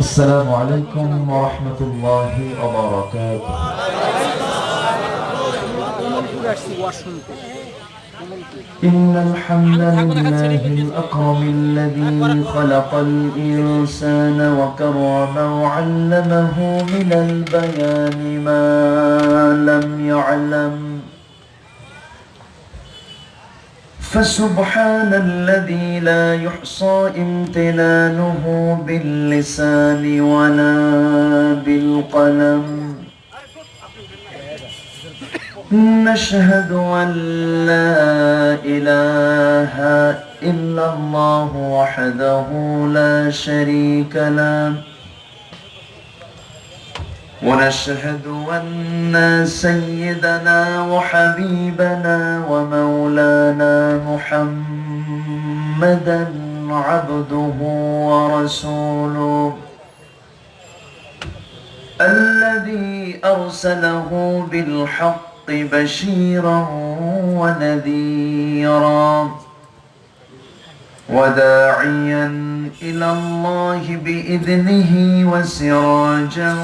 السلام عليكم ورحمة الله وبركاته. إن الحمد لله الأكرم الذي خلق الإنسان وكرمه وعلمه من البيان ما لم يعلم فسبحان الذي لا يحصى امتنانه باللسان ولا بالقلم. نشهد أن لا إله إلا الله وحده لا شريك له. ونشهد أن سيدنا وحبيبنا ومولانا محمدا عبده ورسوله الذي أرسله بالحق بشيرا ونذيرا. وداعيا إلى الله بإذنه وسراجا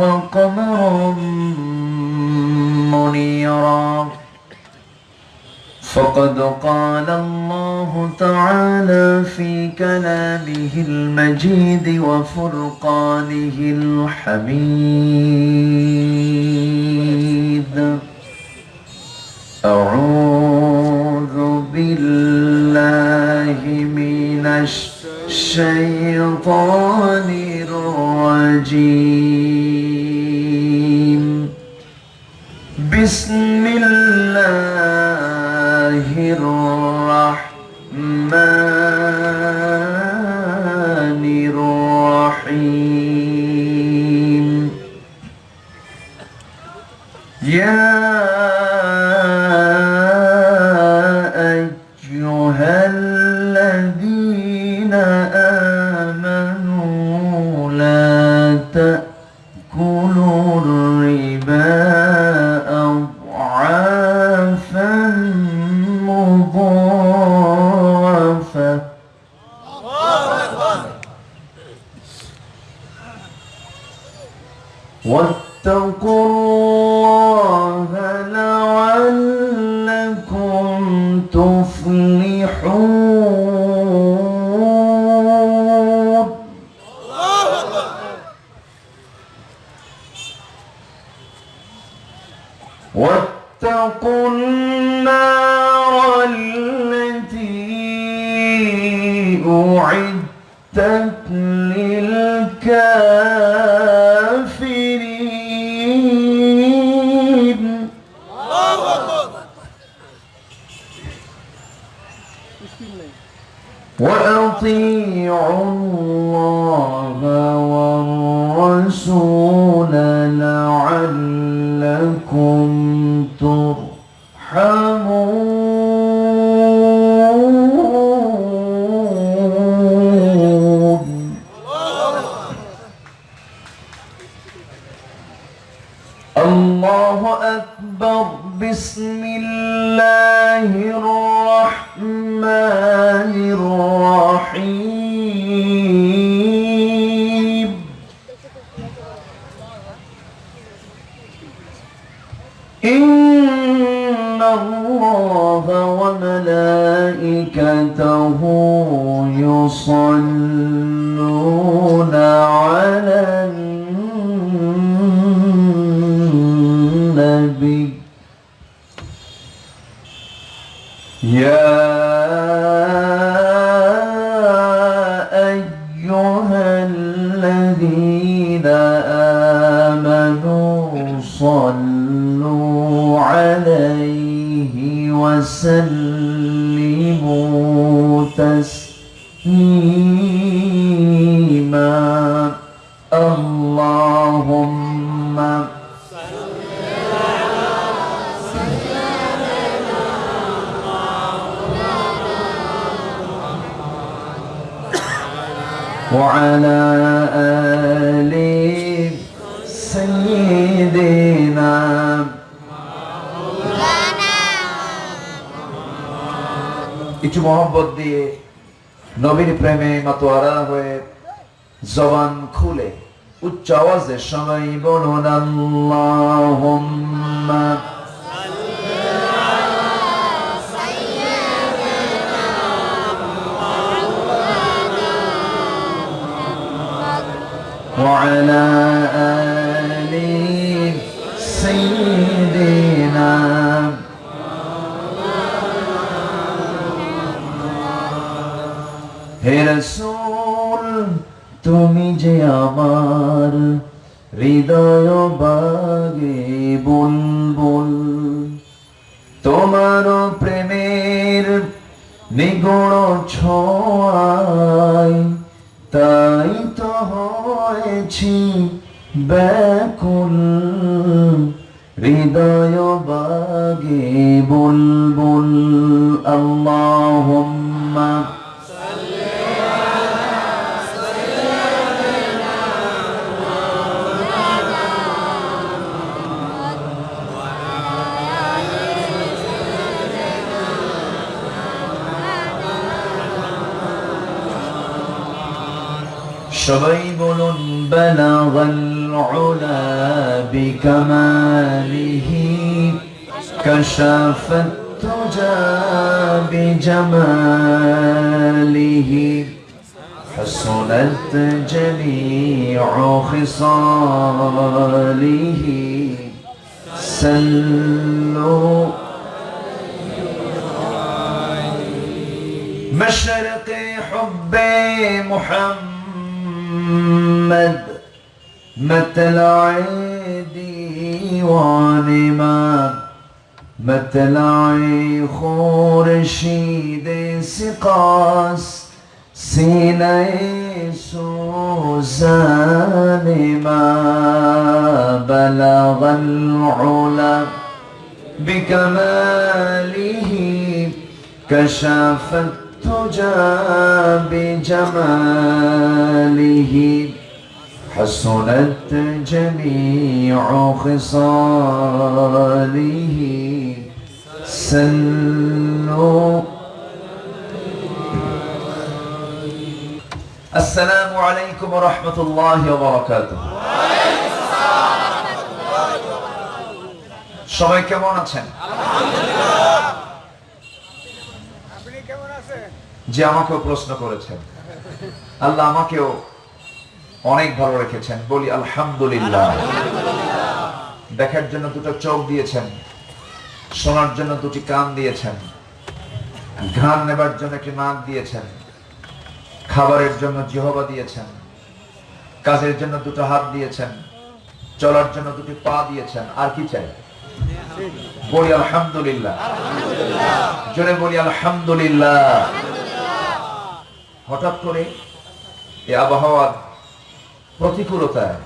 وقمرا منيرا. فقد قال الله تعالى في كلامه المجيد وفرقانه الحميد. أعوذ بالله من الشيطان الرجيم. بسم الله الرحمن تأكلوا وعلى آل سيدنا একটু মহব্বত দিয়ে নবীর প্রেমে মাতোয়ারা হয়ে জবান খুলে উচ্চ আওয়াজে সবাই বলুন আল্লাহুম্মা وعلى آل سيدنا হে রসুল তুমি যে আমার হৃদয় বাগে বুলবুল তোমার প্রেমের নিগুণ ছোঁয়ায় তাই তো হয়েছি ব্যাকুল। হৃদয় বাগে বুলবুল। আল্লাহুম্মা সবাই بلغ العلا بكماله كشف التجى بجماله. حسنت جميع خصاله. سلوا مشرق حب محمد مطلع ديوان ما مطلع خورشید سقاس سینه سوزان ما بلغ العلا بكماله كشف التجى بجماله حسنت جميع خصاله سلوا السلام عليكم ورحمة الله وبركاته সবাই কেমন আছেন আপনি যে আমাকেও প্রশ্ন করেছেন। আল্লাহ আমাকেও অনেক ভালো রেখেছেন। বলি আলহামদুলিল্লাহ। দেখার জন্য দুটো চোখ দিয়েছেন। শোনার জন্য দুটি কান দিয়েছেন। ঘ্রাণ নেবার জন্য একটি নাক দিয়েছেন। খাবারের জন্য জিহবা দিয়েছেন। কাজের জন্য দুটো হাত দিয়েছেন। চলার জন্য দুটি পা দিয়েছেন। আর কি চাই? বলি আলহামদুলিল্লাহ। জোরে বলি আলহামদুলিল্লাহ। হঠাৎ করে এই আবহাওয়ার প্রতিকূলতায়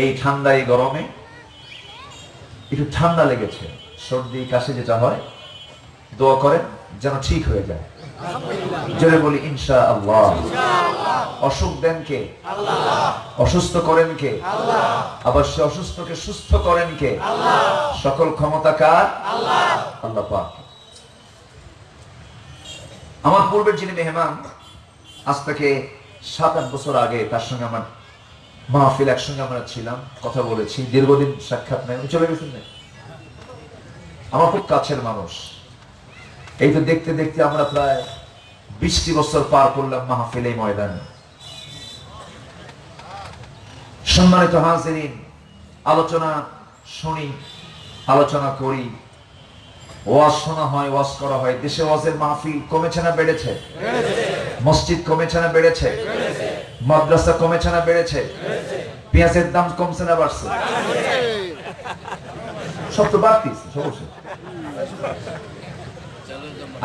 এই ঠান্ডা এই গরমে একটু ঠান্ডা লেগেছে। সর্দি, কাশি যেটা হয়, দোয়া করেন যেন ঠিক হয়ে যায়। জোরে বলি ইনশা আল্লাহ অসুখ দেন কে? অসুস্থ করেন কে? আবার সে অসুস্থকে সুস্থ করেন কে? সকল ক্ষমতা কার? আল্লাহ আমার পূর্বের যিনি মেহমান আজ থেকে সাত, আট বছর আগে তার সঙ্গে আমার মাহফিল একসঙ্গে আমরা ছিলাম, কথা বলেছি, দীর্ঘদিন সাক্ষাৎ নেই চলে গেছেন? আমার খুব কাছের মানুষ এই তো দেখতে দেখতে আমরা প্রায় বিশটি বছর পার করলাম মাহফিল এই ময়দানে সম্মানিত হাজিরিন, আলোচনা শুনি, আলোচনা করি ওয়াজ শোনা হয় ওয়াজ করা হয়। দেশে ওয়াজের মাহফিল কমেছে না বেড়েছে? মসজিদ কমেছে না বেড়েছে? মাদ্রাসা কমেছে না বেড়েছে? পেঁয়াজের দাম কমছে না বাড়ছে? সব তো বাড়তিস অবশ্যই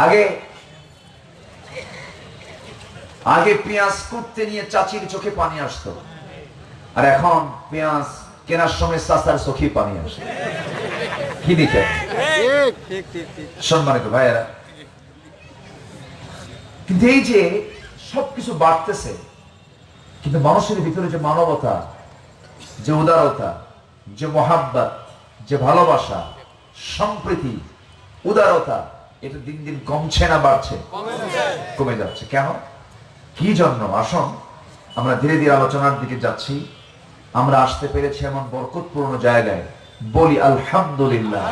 আগে আগে পেঁয়াজ কুটতে নিয়ে চাচির চোখে পানি আসতো। আর এখন পেঁয়াজ কেনার সময় চাচার চোখে পানি আসে। কি দিকে সম্মানিত ভাইয়েরা কিন্তু এই যে সবকিছু বাড়তেছে কিন্তু মানুষের ভিতরে যে মানবতা যে উদারতা যে মহাব্বত যে ভালোবাসা সম্প্রীতি উদারতা এটা দিন দিন কমছে না বাড়ছে? কমে যাচ্ছে। কেন? কি জন্য? আসন আমরা ধীরে ধীরে আলোচনার দিকে যাচ্ছি। আমরা আসতে পেরেছি এমন বরকতপূর্ণ জায়গায়। বলি আলহামদুলিল্লাহ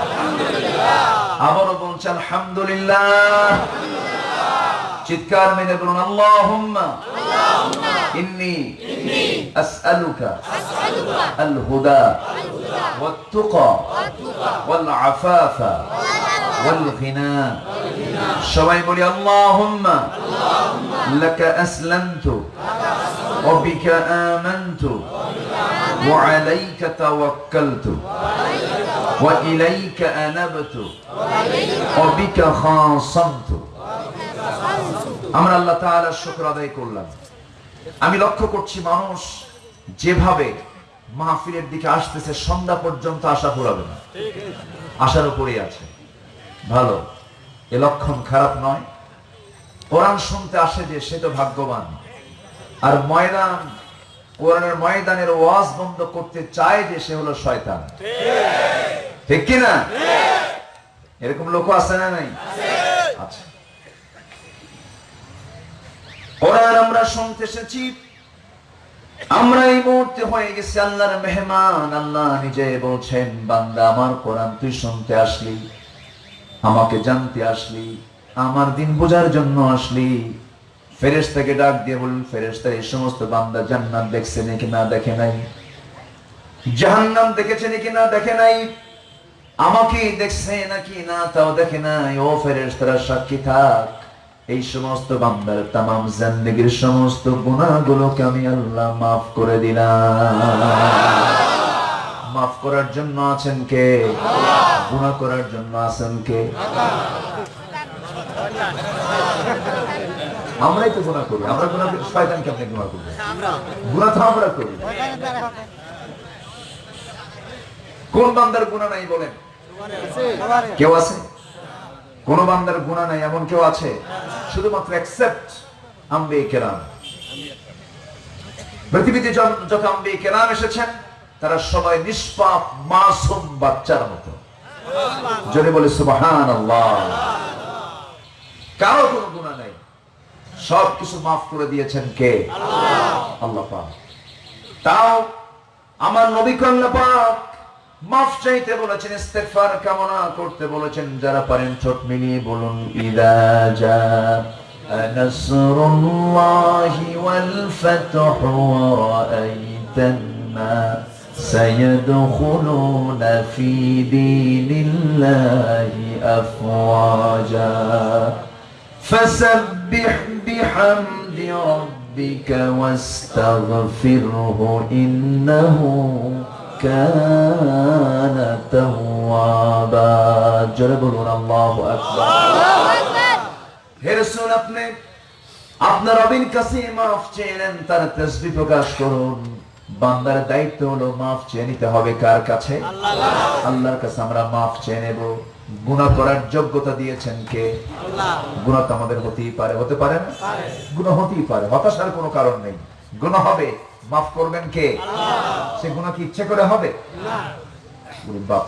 আবারও বলছি আলহামদুলিল্লাহ চিৎকার মেনে বলুন আল্লাহুম্মা ইন্নি আসআলুকা আল হুদা والتقى والعفاف والغنى সবাই বলি আল্লাহুম্মা লাকা আসলামতু وبك آمنت وعليك توكلت وإليك أنبت وبك خاصمت আমরা আল্লাহ তাআলার শুকর আদায় করলাম আমি লক্ষ্য করছি মানুষ যেভাবে মাহফিলের দিকে আসতেছে সন্ধ্যা পর্যন্ত আশা ফুরাবে না আশার উপরেই আছে ভালো এ লক্ষণ খারাপ নয় কোরআন শুনতে আসে যে সে তো ভাগ্যবান আর ময়দান কোরআনের ময়দানের ওয়াজ বন্ধ করতে চায় যে সে হলো শয়তান। ঠিক কি না এরকম লোক আছে না নাই? আচ্ছা। কোরআন আমরা শুনতে এসেছি। আমরা এই মুহূর্তে হয়ে গেছি আল্লাহর মেহমান। আল্লাহ নিজে বলছেন, বান্দা, আমার কোরআন তুই শুনতে আসলি। আমাকে জানতে আসলি। আমার দিন বোঝার জন্য আসলি। ফেরেশতাকে ডাক দিয়ে বলুন, ফেরেশতা এই সমস্ত বান্দা জান্নাত দেখছে নাকি না দেখে নাই? জাহান্নাম দেখেছে নাকি না দেখে নাই? আমাকে দেখছে নাকি না তাও দেখে নাই? ও ফেরেশতারা, সাক্ষী থাক। এই সমস্ত বান্দার তামাম জিন্দেগীর সমস্ত গুনাহগুলোকে আমি আল্লাহ মাফ করে দিলাম। মাফ করার জন্য আছেন কে? গুনাহ করার জন্য আছেন কে? আমরাই তো গুনাহ করি। আমরা গুনাহ করি শয়তান কেমনে গুনাহ করবে গুনাহ তো আমরা করি। কোন বান্দার গুনাহ নাই বলেন? কেউ আছে? কোন বান্দার গুনাহ নাই? এমন কেউ আছে? শুধুমাত্র অ্যাকসেপ্ট আম্বে কেরাম। পৃথিবীতে যত আম্বে কেরাম এসেছেন, তারা সবাই নিষ্পাপ, মাসুম বাচ্চার মতো। যদি বলে সুবহান কারও কোনো গুণা নাই। সব কিছু মাফ করে দিয়েছেন কে আল্লাহ পাক তাও আমার নবী আল্লাহ পাক মাফ চাইতে বলেছেন ইস্তেগফার কামনা করতে বলেছেন যারা পারেন ঠোঁট মিলিয়ে বলুন ইদা জা নাসরুল্লাহি ওয়াল ফাতহু ওয়া রাআইতান الناس يدخلون في دين الله أفواجا فسبح بحمد ربك واستغفره إنه كان توابا جربون الله أكبر হে রসুল আপনি আপনার রবিন কাছে মাফ চেয়ে নেন তার তসবি প্রকাশ করুন বান্দার দায়িত্ব হলো মাফ চেয়ে নিতে হবে কার কাছে আল্লাহর কাছে আমরা মাফ চেয়ে নেব গুনাহ করার যোগ্যতা দিয়েছেন কে? গুনাহ তো আমাদের হতেই পারে হতে পারে না? গুনাহ হতেই পারে হতাশার কোনো কারণ নেই। গুণা হবে মাফ করবেন কে? সে গুনাহ কি ইচ্ছে করে হবে? ওরে বাপ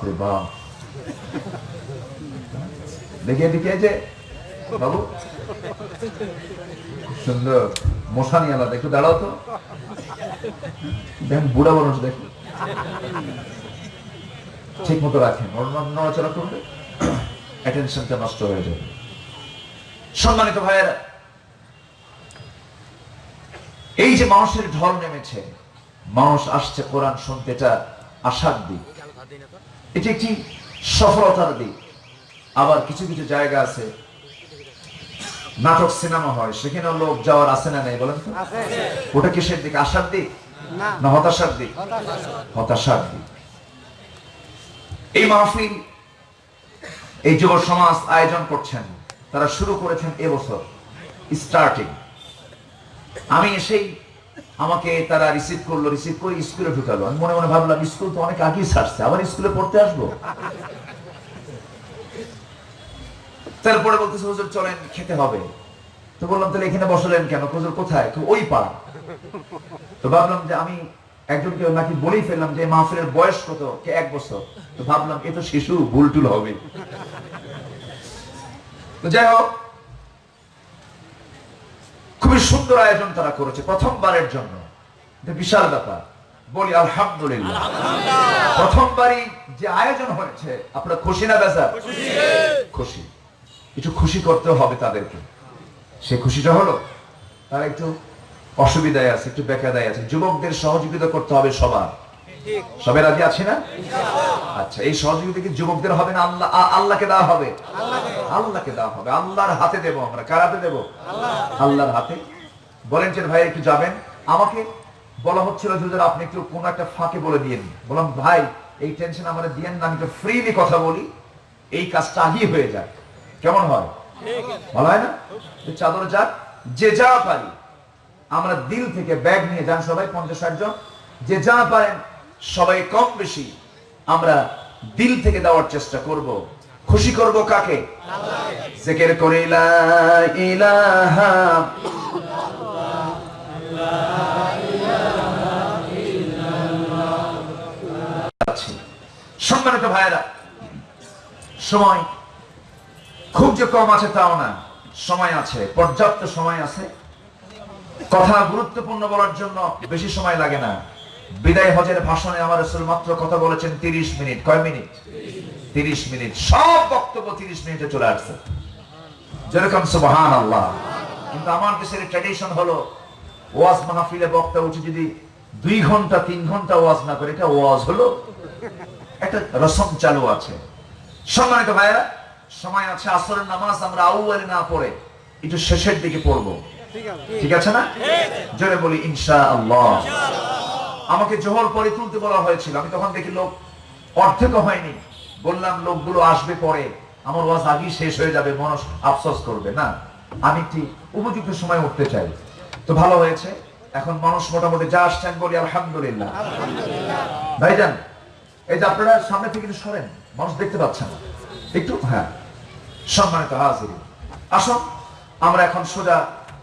দেখে দেখে যে বাবু। সুন্দর। মশানি আলাদা একটু দাঁড়াও তো। দেখেন বুড়া মানুষ দেখুন ঠিক মতো রাখেন নড়াচড়া করলে অ্যাটেনশনটা নষ্ট হয়ে যাবে। সম্মানিত ভাইয়েরা, এই যে মানুষের ঢল নেমেছে, মানুষ আসছে কোরআন শুনতে, এটা আশার দিক। এটি একটি সফলতার দিক। আবার কিছু কিছু জায়গা আছে, নাটক সিনেমা হয়, সেখানে লোক যাওয়ার আছে না নেই, বলেন ওটা কিসের দিক, আশার দিক? না, হতাশার দিক? হতাশার দিক। এই মাহফিল এই যুব সমাজ আয়োজন করছেন, তারা শুরু করেছেন এবছর স্টার্টিং আমি এসেই আমাকে তারা রিসিভ করল রিসিভ করে স্কুলে ঢুকালো। আমি মনে মনে ভাবলাম স্কুল তো অনেক আগেই ছাড়ছে, আবার স্কুলে পড়তে আসব? তারপরে বলতেছে, হুজুর, চলেন, খেতে হবে। তো বললাম, তাহলে এখানে বসলেন কেন? হুজুর, কোথায়? তো ওই পাড়া। তো ভাবলাম যে আমি একজনকে নাকি বলেই ফেললাম যে মাহফিলের বয়স কত? কে এক বছর? তো ভাবলাম এ তো শিশু ভুল টুল হবে। তো যাই হোক খুবই সুন্দর আয়োজন তারা করেছে প্রথমবারের জন্য। বিশাল ব্যাপার। বলি আলহামদুলিল্লাহ। প্রথমবারই যে আয়োজন হয়েছে আপনারা খুশি না বেজা খুশি। কিছু খুশি করতে হবে তাদেরকে। সে খুশিটা হলো? তারা একটু অসুবিধায় আছে, একটু বেকাদায় আছে। যুবকদের সহযোগিতা করতে হবে সবার। সবাই রাজি আছে না? আচ্ছা এই সহযোগিতা কি যুবকদের হবে না আল্লাহ আল্লাহকে দেওয়া হবে? আল্লাহকে দেওয়া হবে। আল্লাহর হাতে দেবো আমরা। কার হাতে দেবো? আল্লাহর হাতে। বলেন যে ভাই, একটু যাবেন? আমাকে বলা হচ্ছিল যে আপনি একটু কোন একটা ফাঁকে বলে দিয়েন বললাম, ভাই, এই টেনশন আমাদের দিয়েন না, আমি তো ফ্রিলি কথা বলি। এই কাজটা আগেই হয়ে যাক। কেমন হয়? ভালো হয় না? চাদর যাক। যে যা পারি। আমরা দিল থেকে ব্যাগ নিয়ে যান সবাই, পঞ্চাশ ষাট জন। যে যা পারেন, সবাই কম বেশি আমরা দিল থেকে দেওয়ার চেষ্টা করব। খুশি করব কাকে? জেকের করে। সম্মানিত ভাইয়েরা, সময় খুব যে কম আছে তাও না, সময় আছে, পর্যাপ্ত সময় আছে। কথা গুরুত্বপূর্ণ বলার জন্য বেশি সময় লাগে না। বিদায় হজের ভাষণে আমার রসুল মাত্র কথা বলেছেন তিরিশ মিনিট। কয় মিনিট? তিরিশ মিনিট। সব বক্তব্য তিরিশ মিনিটে চলে আসছে। যেরকম সুবহান আল্লাহ কিন্তু আমার দেশের ট্র্যাডিশন হলো, ওয়াজ মাহফিলে বক্তা উঠে যদি দুই ঘণ্টা, তিন ঘণ্টা ওয়াজ না করে, এটা ওয়াজ হলো একটা রসম চালু আছে। সম্মানিত ভাইয়েরা, সময় আছে, আসরের নামাজ আমরা আউয়ালে না পড়ে, একটু শেষের দিকে পড়ব। ঠিক আছে। না? জোরে বলি ইনশা আল্লাহ আমাকে জোহর পরে তুলতে বলা হয়েছিল। আমি তখন দেখি লোক অর্ধেক হয়নি। বললাম লোকগুলো আসবে পরে। আমার ওয়াজ আগেই শেষ হয়ে যাবে। মানুষ আফসোস করবে। না আমি একটি উপযুক্ত সময় উঠতে চাই। তো ভালো হয়েছে। এখন মানুষ মোটামুটি যা আসছেন বলি আলহামদুলিল্লাহ। ভাইজান এই যে আপনারা সামনে থেকে কিন্তু সরেন। মানুষ দেখতে পাচ্ছেন না। একটু হ্যাঁ। সম্মানিত হাজির। আসুন আমরা এখন সোজা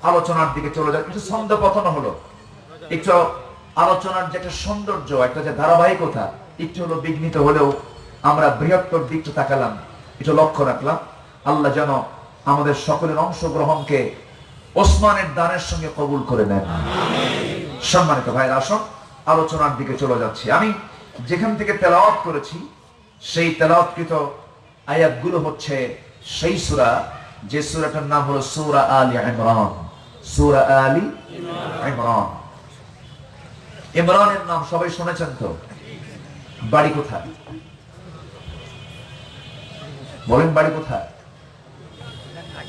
আলোচনার দিকে চলে যাই একটু ছন্দ পতন হলো। একটু আলোচনার যে একটা সৌন্দর্য, একটা যে ধারাবাহিকতা, একটু হলো বিঘ্নিত হলেও আমরা বৃহত্তর দিকটা তাকালাম। একটু লক্ষ্য রাখলাম। আল্লাহ যেন আমাদের সকলের অংশগ্রহণকে ওসমানের দানের সঙ্গে কবুল করে নেন। সম্মানিত ভাইয়ের, আসুন, আলোচনার দিকে চলে যাচ্ছি। আমি যেখান থেকে তেলাওয়াত করেছি, সেই তেলাওয়াতকৃত আয়াতগুলো হচ্ছে সেই সূরা, যে সূরাটার নাম হলো সূরা আলী ইমরান। সূরা আলী ইমরান। ইমরানের নাম সবাই শুনেছেন তো? বাড়ি কোথায়? বলেন বাড়ি কোথায়?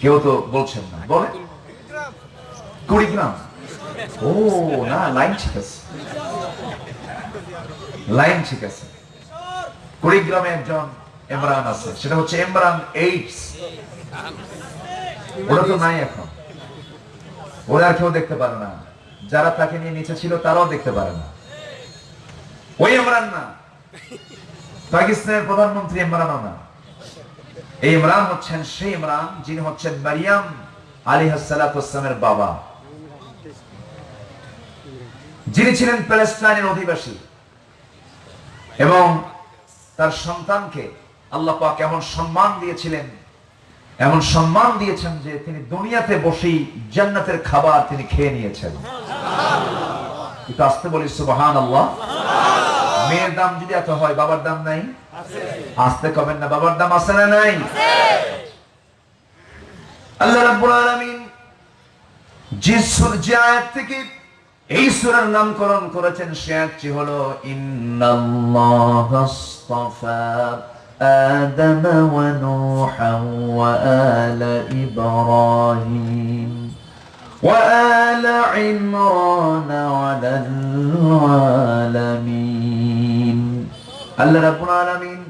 কেউ তো বলছেন না। বলেন। কুড়িগ্রাম। ও, না, লাইন ঠিক আছে। লাইন ঠিক আছে। কুড়িগ্রামে একজন ইমরান আছে। সেটা হচ্ছে ইমরান এইটস। ওটা তো নাই এখন। ওরা কেউ দেখতে পারে না। যারা তাকে নিয়ে নিচে ছিল, তারাও দেখতে পারে না। ওই ইমরান না। পাকিস্তানের প্রধানমন্ত্রী ইমরানও না। এই ইমরান হচ্ছেন সেই ইমরান, যিনি হচ্ছেন মারিয়াম আলী হাসালামের বাবা। যিনি ছিলেন প্যালেস্টাইনের অধিবাসী। এবং তার সন্তানকে আল্লাহ পাক এমন সম্মান দিয়েছিলেন এমন সম্মান দিয়েছেন যে তিনি দুনিয়াতে বসেই জান্নাতের খাবার তিনি খেয়ে নিয়েছেন। একটু আসতে বলি সুবহান আল্লাহ মেয়ের দাম যদি এত হয়, বাবার দাম নাই? আসতে কবেন না, বাবার দাম আছে না নাই? আল্লাহ রাব্বুল আলামিন যে যে আয়াত থেকে এই নামকরণ করেছেন, সে আয়াতটি হলো, ইন্নাল্লাহ আস্তাফা। آدم ونوحا وآل إبراهيم وآل عمران على العالمين আল্লাহ রাব্বুল আলামিন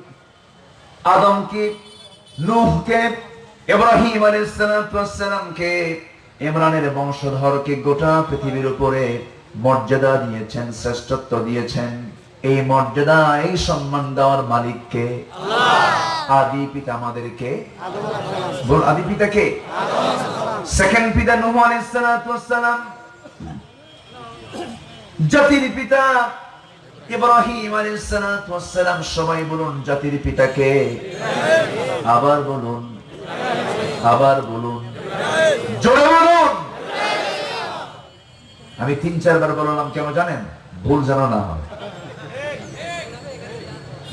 আদমকে নূহকে ইব্রাহিম আলাইহিস সালামকে ইমরানের বংশধরকে গোটা পৃথিবীর উপরে মর্যাদা দিয়েছেন শ্রেষ্ঠত্ব দিয়েছেন এই মর্যাদা এই সম্মান দেওয়ার মালিককে আদি পিতা আমাদেরকে। বল আদি পিতা কে? সেকেন্ড পিতা নূহ আলাইহিস সালাম। জাতির পিতা ইব্রাহিম আলাইহিস সালাম সবাই বলুন জাতির পিতাকে আবার বলুন আবার বলুন। জোরে বলুন। আমি তিন চারবার বললাম কেন জানেন? ভুল যেন না হয়।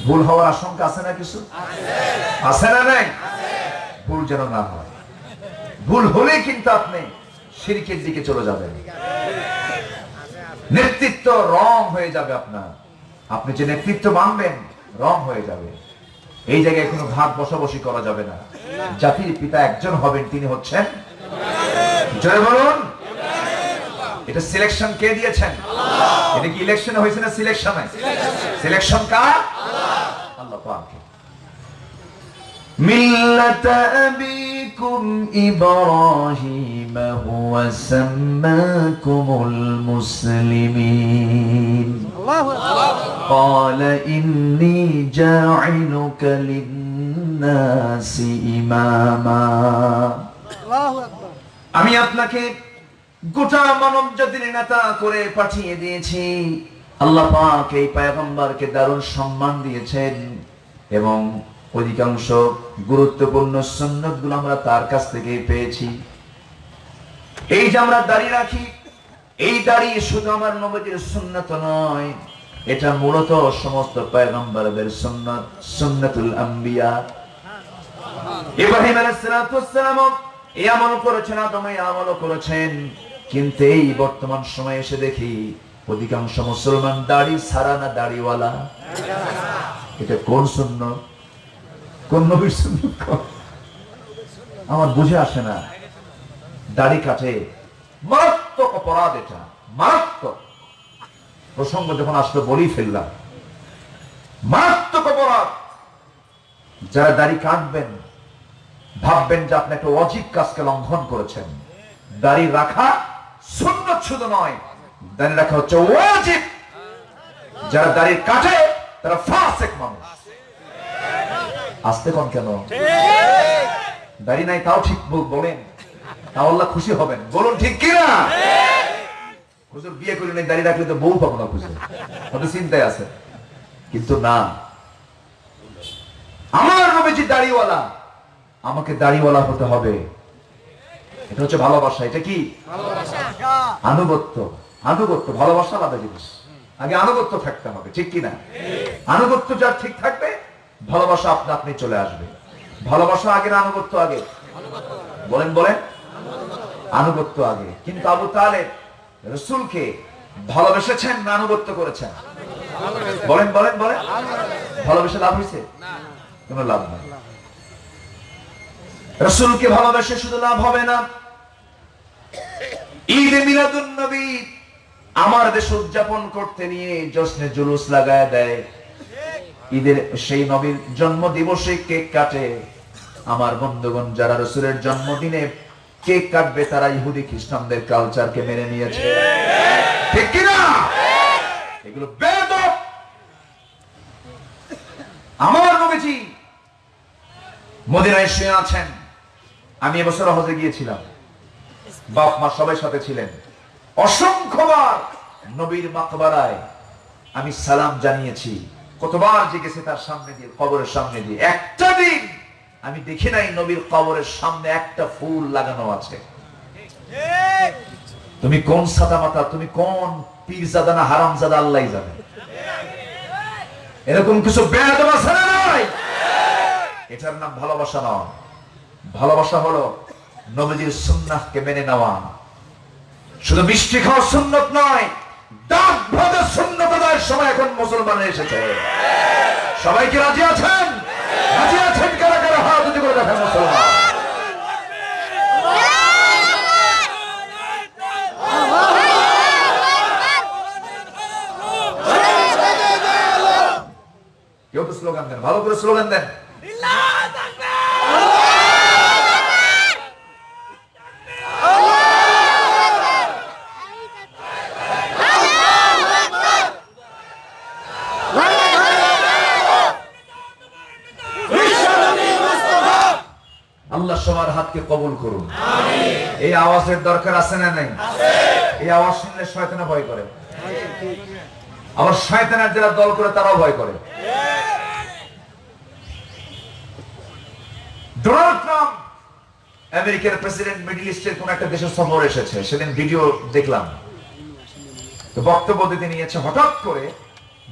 ভুল হওয়ার আশঙ্কা আছে না কিছু? আছে না নাই? ভুল যেন না হয়। ভুল হলে কিন্তু আপনি শিরকের দিকে চলে যাবেন। নেতৃত্ব রং হয়ে যাবে আপনার। আপনি যে নেতৃত্ব মানবেন, রং হয়ে যাবে। এই জায়গায় কোনো ভাগ বসাবসি করা যাবে না। জাতির পিতা একজন হবেন, তিনি হচ্ছেন। জয় বলুন। এটা সিলেকশন কে দিয়েছেন? এটা কি ইলেকশনে হয়েছে না সিলেকশনে সিলেকশন কার? আল্লাহ পাক মিল্লাত আবিকুম ইব্রাহিম হুয়া সাম্মাকুমুল মুসলিমিন قال إني جاعلك للناس إماما আমি আপনাকে গোটা মানব জাতির নেতা করে পাঠিয়ে দিয়েছি আল্লাহ পাক এই পায়গম্বরকে দারুণ সম্মান দিয়েছেন এবং অধিকাংশ গুরুত্বপূর্ণ সুন্নতগুলো আমরা তার কাছ থেকে পেয়েছি। এই যে আমরা দাড়ি রাখি, এই দাড়ি শুধু আমার নবীর সুন্নত নয়, এটা মূলত সমস্ত পয়গম্বরদের সুন্নত, সুন্নতুল আম্বিয়া। ইব্রাহিম আলাইহিসসালাম এই আমল করেছেন আদম এই আমল করেছেন। কিন্তু এই বর্তমান সময়ে এসে দেখি অধিকাংশ মুসলমান দাড়ি সারা না দাড়িওয়ালা? এটা কোন সুন্নত? কোন নবীর সুন্নত? আমার বুঝে আসে না। দাড়ি কাটে। মারাত্মক অপরাধ এটা। মারাত্মক। প্রসঙ্গ যখন আসলে বলেই ফেললাম। মারাত্মক অপরাধ। যারা দাড়ি কাটবেন, ভাববেন যে আপনি একটা অজিব কাজকে লঙ্ঘন করেছেন। দাড়ি রাখা শূন্য শুধু নয় দাড়ি রাখা হচ্ছে ওয়াজিব। যারা দাড়ি কাটে তারা ফাসেক মানুষ। আসতে কোন কেন? দাড়ি নাই তাও ঠিক বলেন। তাও আল্লাহ খুশি হবেন। বলুন ঠিক কিনা? হুজুর বিয়ে করে নেই দাড়ি রাখলে তো বউ পাবো না খুশি হয়তো চিন্তায় আছে কিন্তু না। আমার নবীজি দাড়িওয়ালা। আমাকে দাড়িওয়ালা হতে হবে। এটা হচ্ছে ভালোবাসা। এটা কি? আনুগত্য। আনুগত্য, ভালোবাসা আলাদা জিনিস। আগে আনুগত্য থাকতে হবে, ঠিক কি না আনুগত্য যার ঠিক থাকবে, ভালোবাসা আপনা আপনি চলে আসবে। ভালোবাসা আগে না আনুগত্য আগে? বলেন বলেন। আনুগত্য আগে। কিন্তু আবু তালেব রসুলকে ভালোবেসেছেন না আনুগত্য করেছেন? বলেন বলেন বলেন। ভালোবেসে লাভ হয়েছে? কোনো লাভ নাই। রসুলকে ভালোবেসে শুধু লাভ হবে না। ঈদ মিলাদুন নবী আমার দেশে উদযাপন করতে নিয়ে জশ্নে জুলুস লাগায় দেয়। ঈদের সেই নবীর জন্ম দিবসে কেক কাটে। আমার বন্ধুগণ, যারা রসুলের জন্মদিনে কেক কাটবে, তারা ইহুদি খ্রিস্টানদের কালচারকে মেনে নিয়েছে। ঠিক কিনা? এগুলো বেদব। আমার নবীজি মদিনায় শুয়ে আছেন। আমি এবছর হজে গিয়েছিলাম। বাপ মা সবাই সাথে ছিলেন। অসংখ্যবার নবীর মাকবারায় আমি সালাম জানিয়েছি। কতবার জিজ্ঞেসে তার সামনে দিয়ে, কবরের সামনে দিয়ে, একটা দিন আমি দেখি নাই নবীর কবরের সামনে একটা ফুল লাগানো আছে। তুমি কোন সাদা মাতা তুমি কোন পীরজাদা না হারামজাদা আল্লাহ জানে। এরকম কিছু বেয়াদব আছে না এটার নাম ভালোবাসা নয়। ভালোবাসা হলো নবীজির সুন্নাহকে মেনে নেওয়া। শুধু মিষ্টি খাওয়া সুন্নত নয় ডাক ভাবে সুন্নত আদায়ের সময় এখন মুসলমান এসেছে। সবাই কি রাজি আছেন? রাজি আছেন কারা কারা? হাত উঁচু করে দেখেন মুসলমান। কেউ স্লোগান দেন ভালো করে স্লোগান দেন আল্লাহ সবার হাতকে কবুল করুন। এই আওয়াজের দরকার আছে না নাই? এই আওয়াজ শুনলে শয়তানা ভয় করে। আবার শয়তানের যারা দল করে, তারাও ভয় করে। ডোনাল্ড ট্রাম্প আমেরিকার প্রেসিডেন্ট মিডল ইস্টের কোন একটা দেশের সফর এসেছে। সেদিন ভিডিও দেখলাম। তো বক্তব্য দিতে নিয়েছে হঠাৎ করে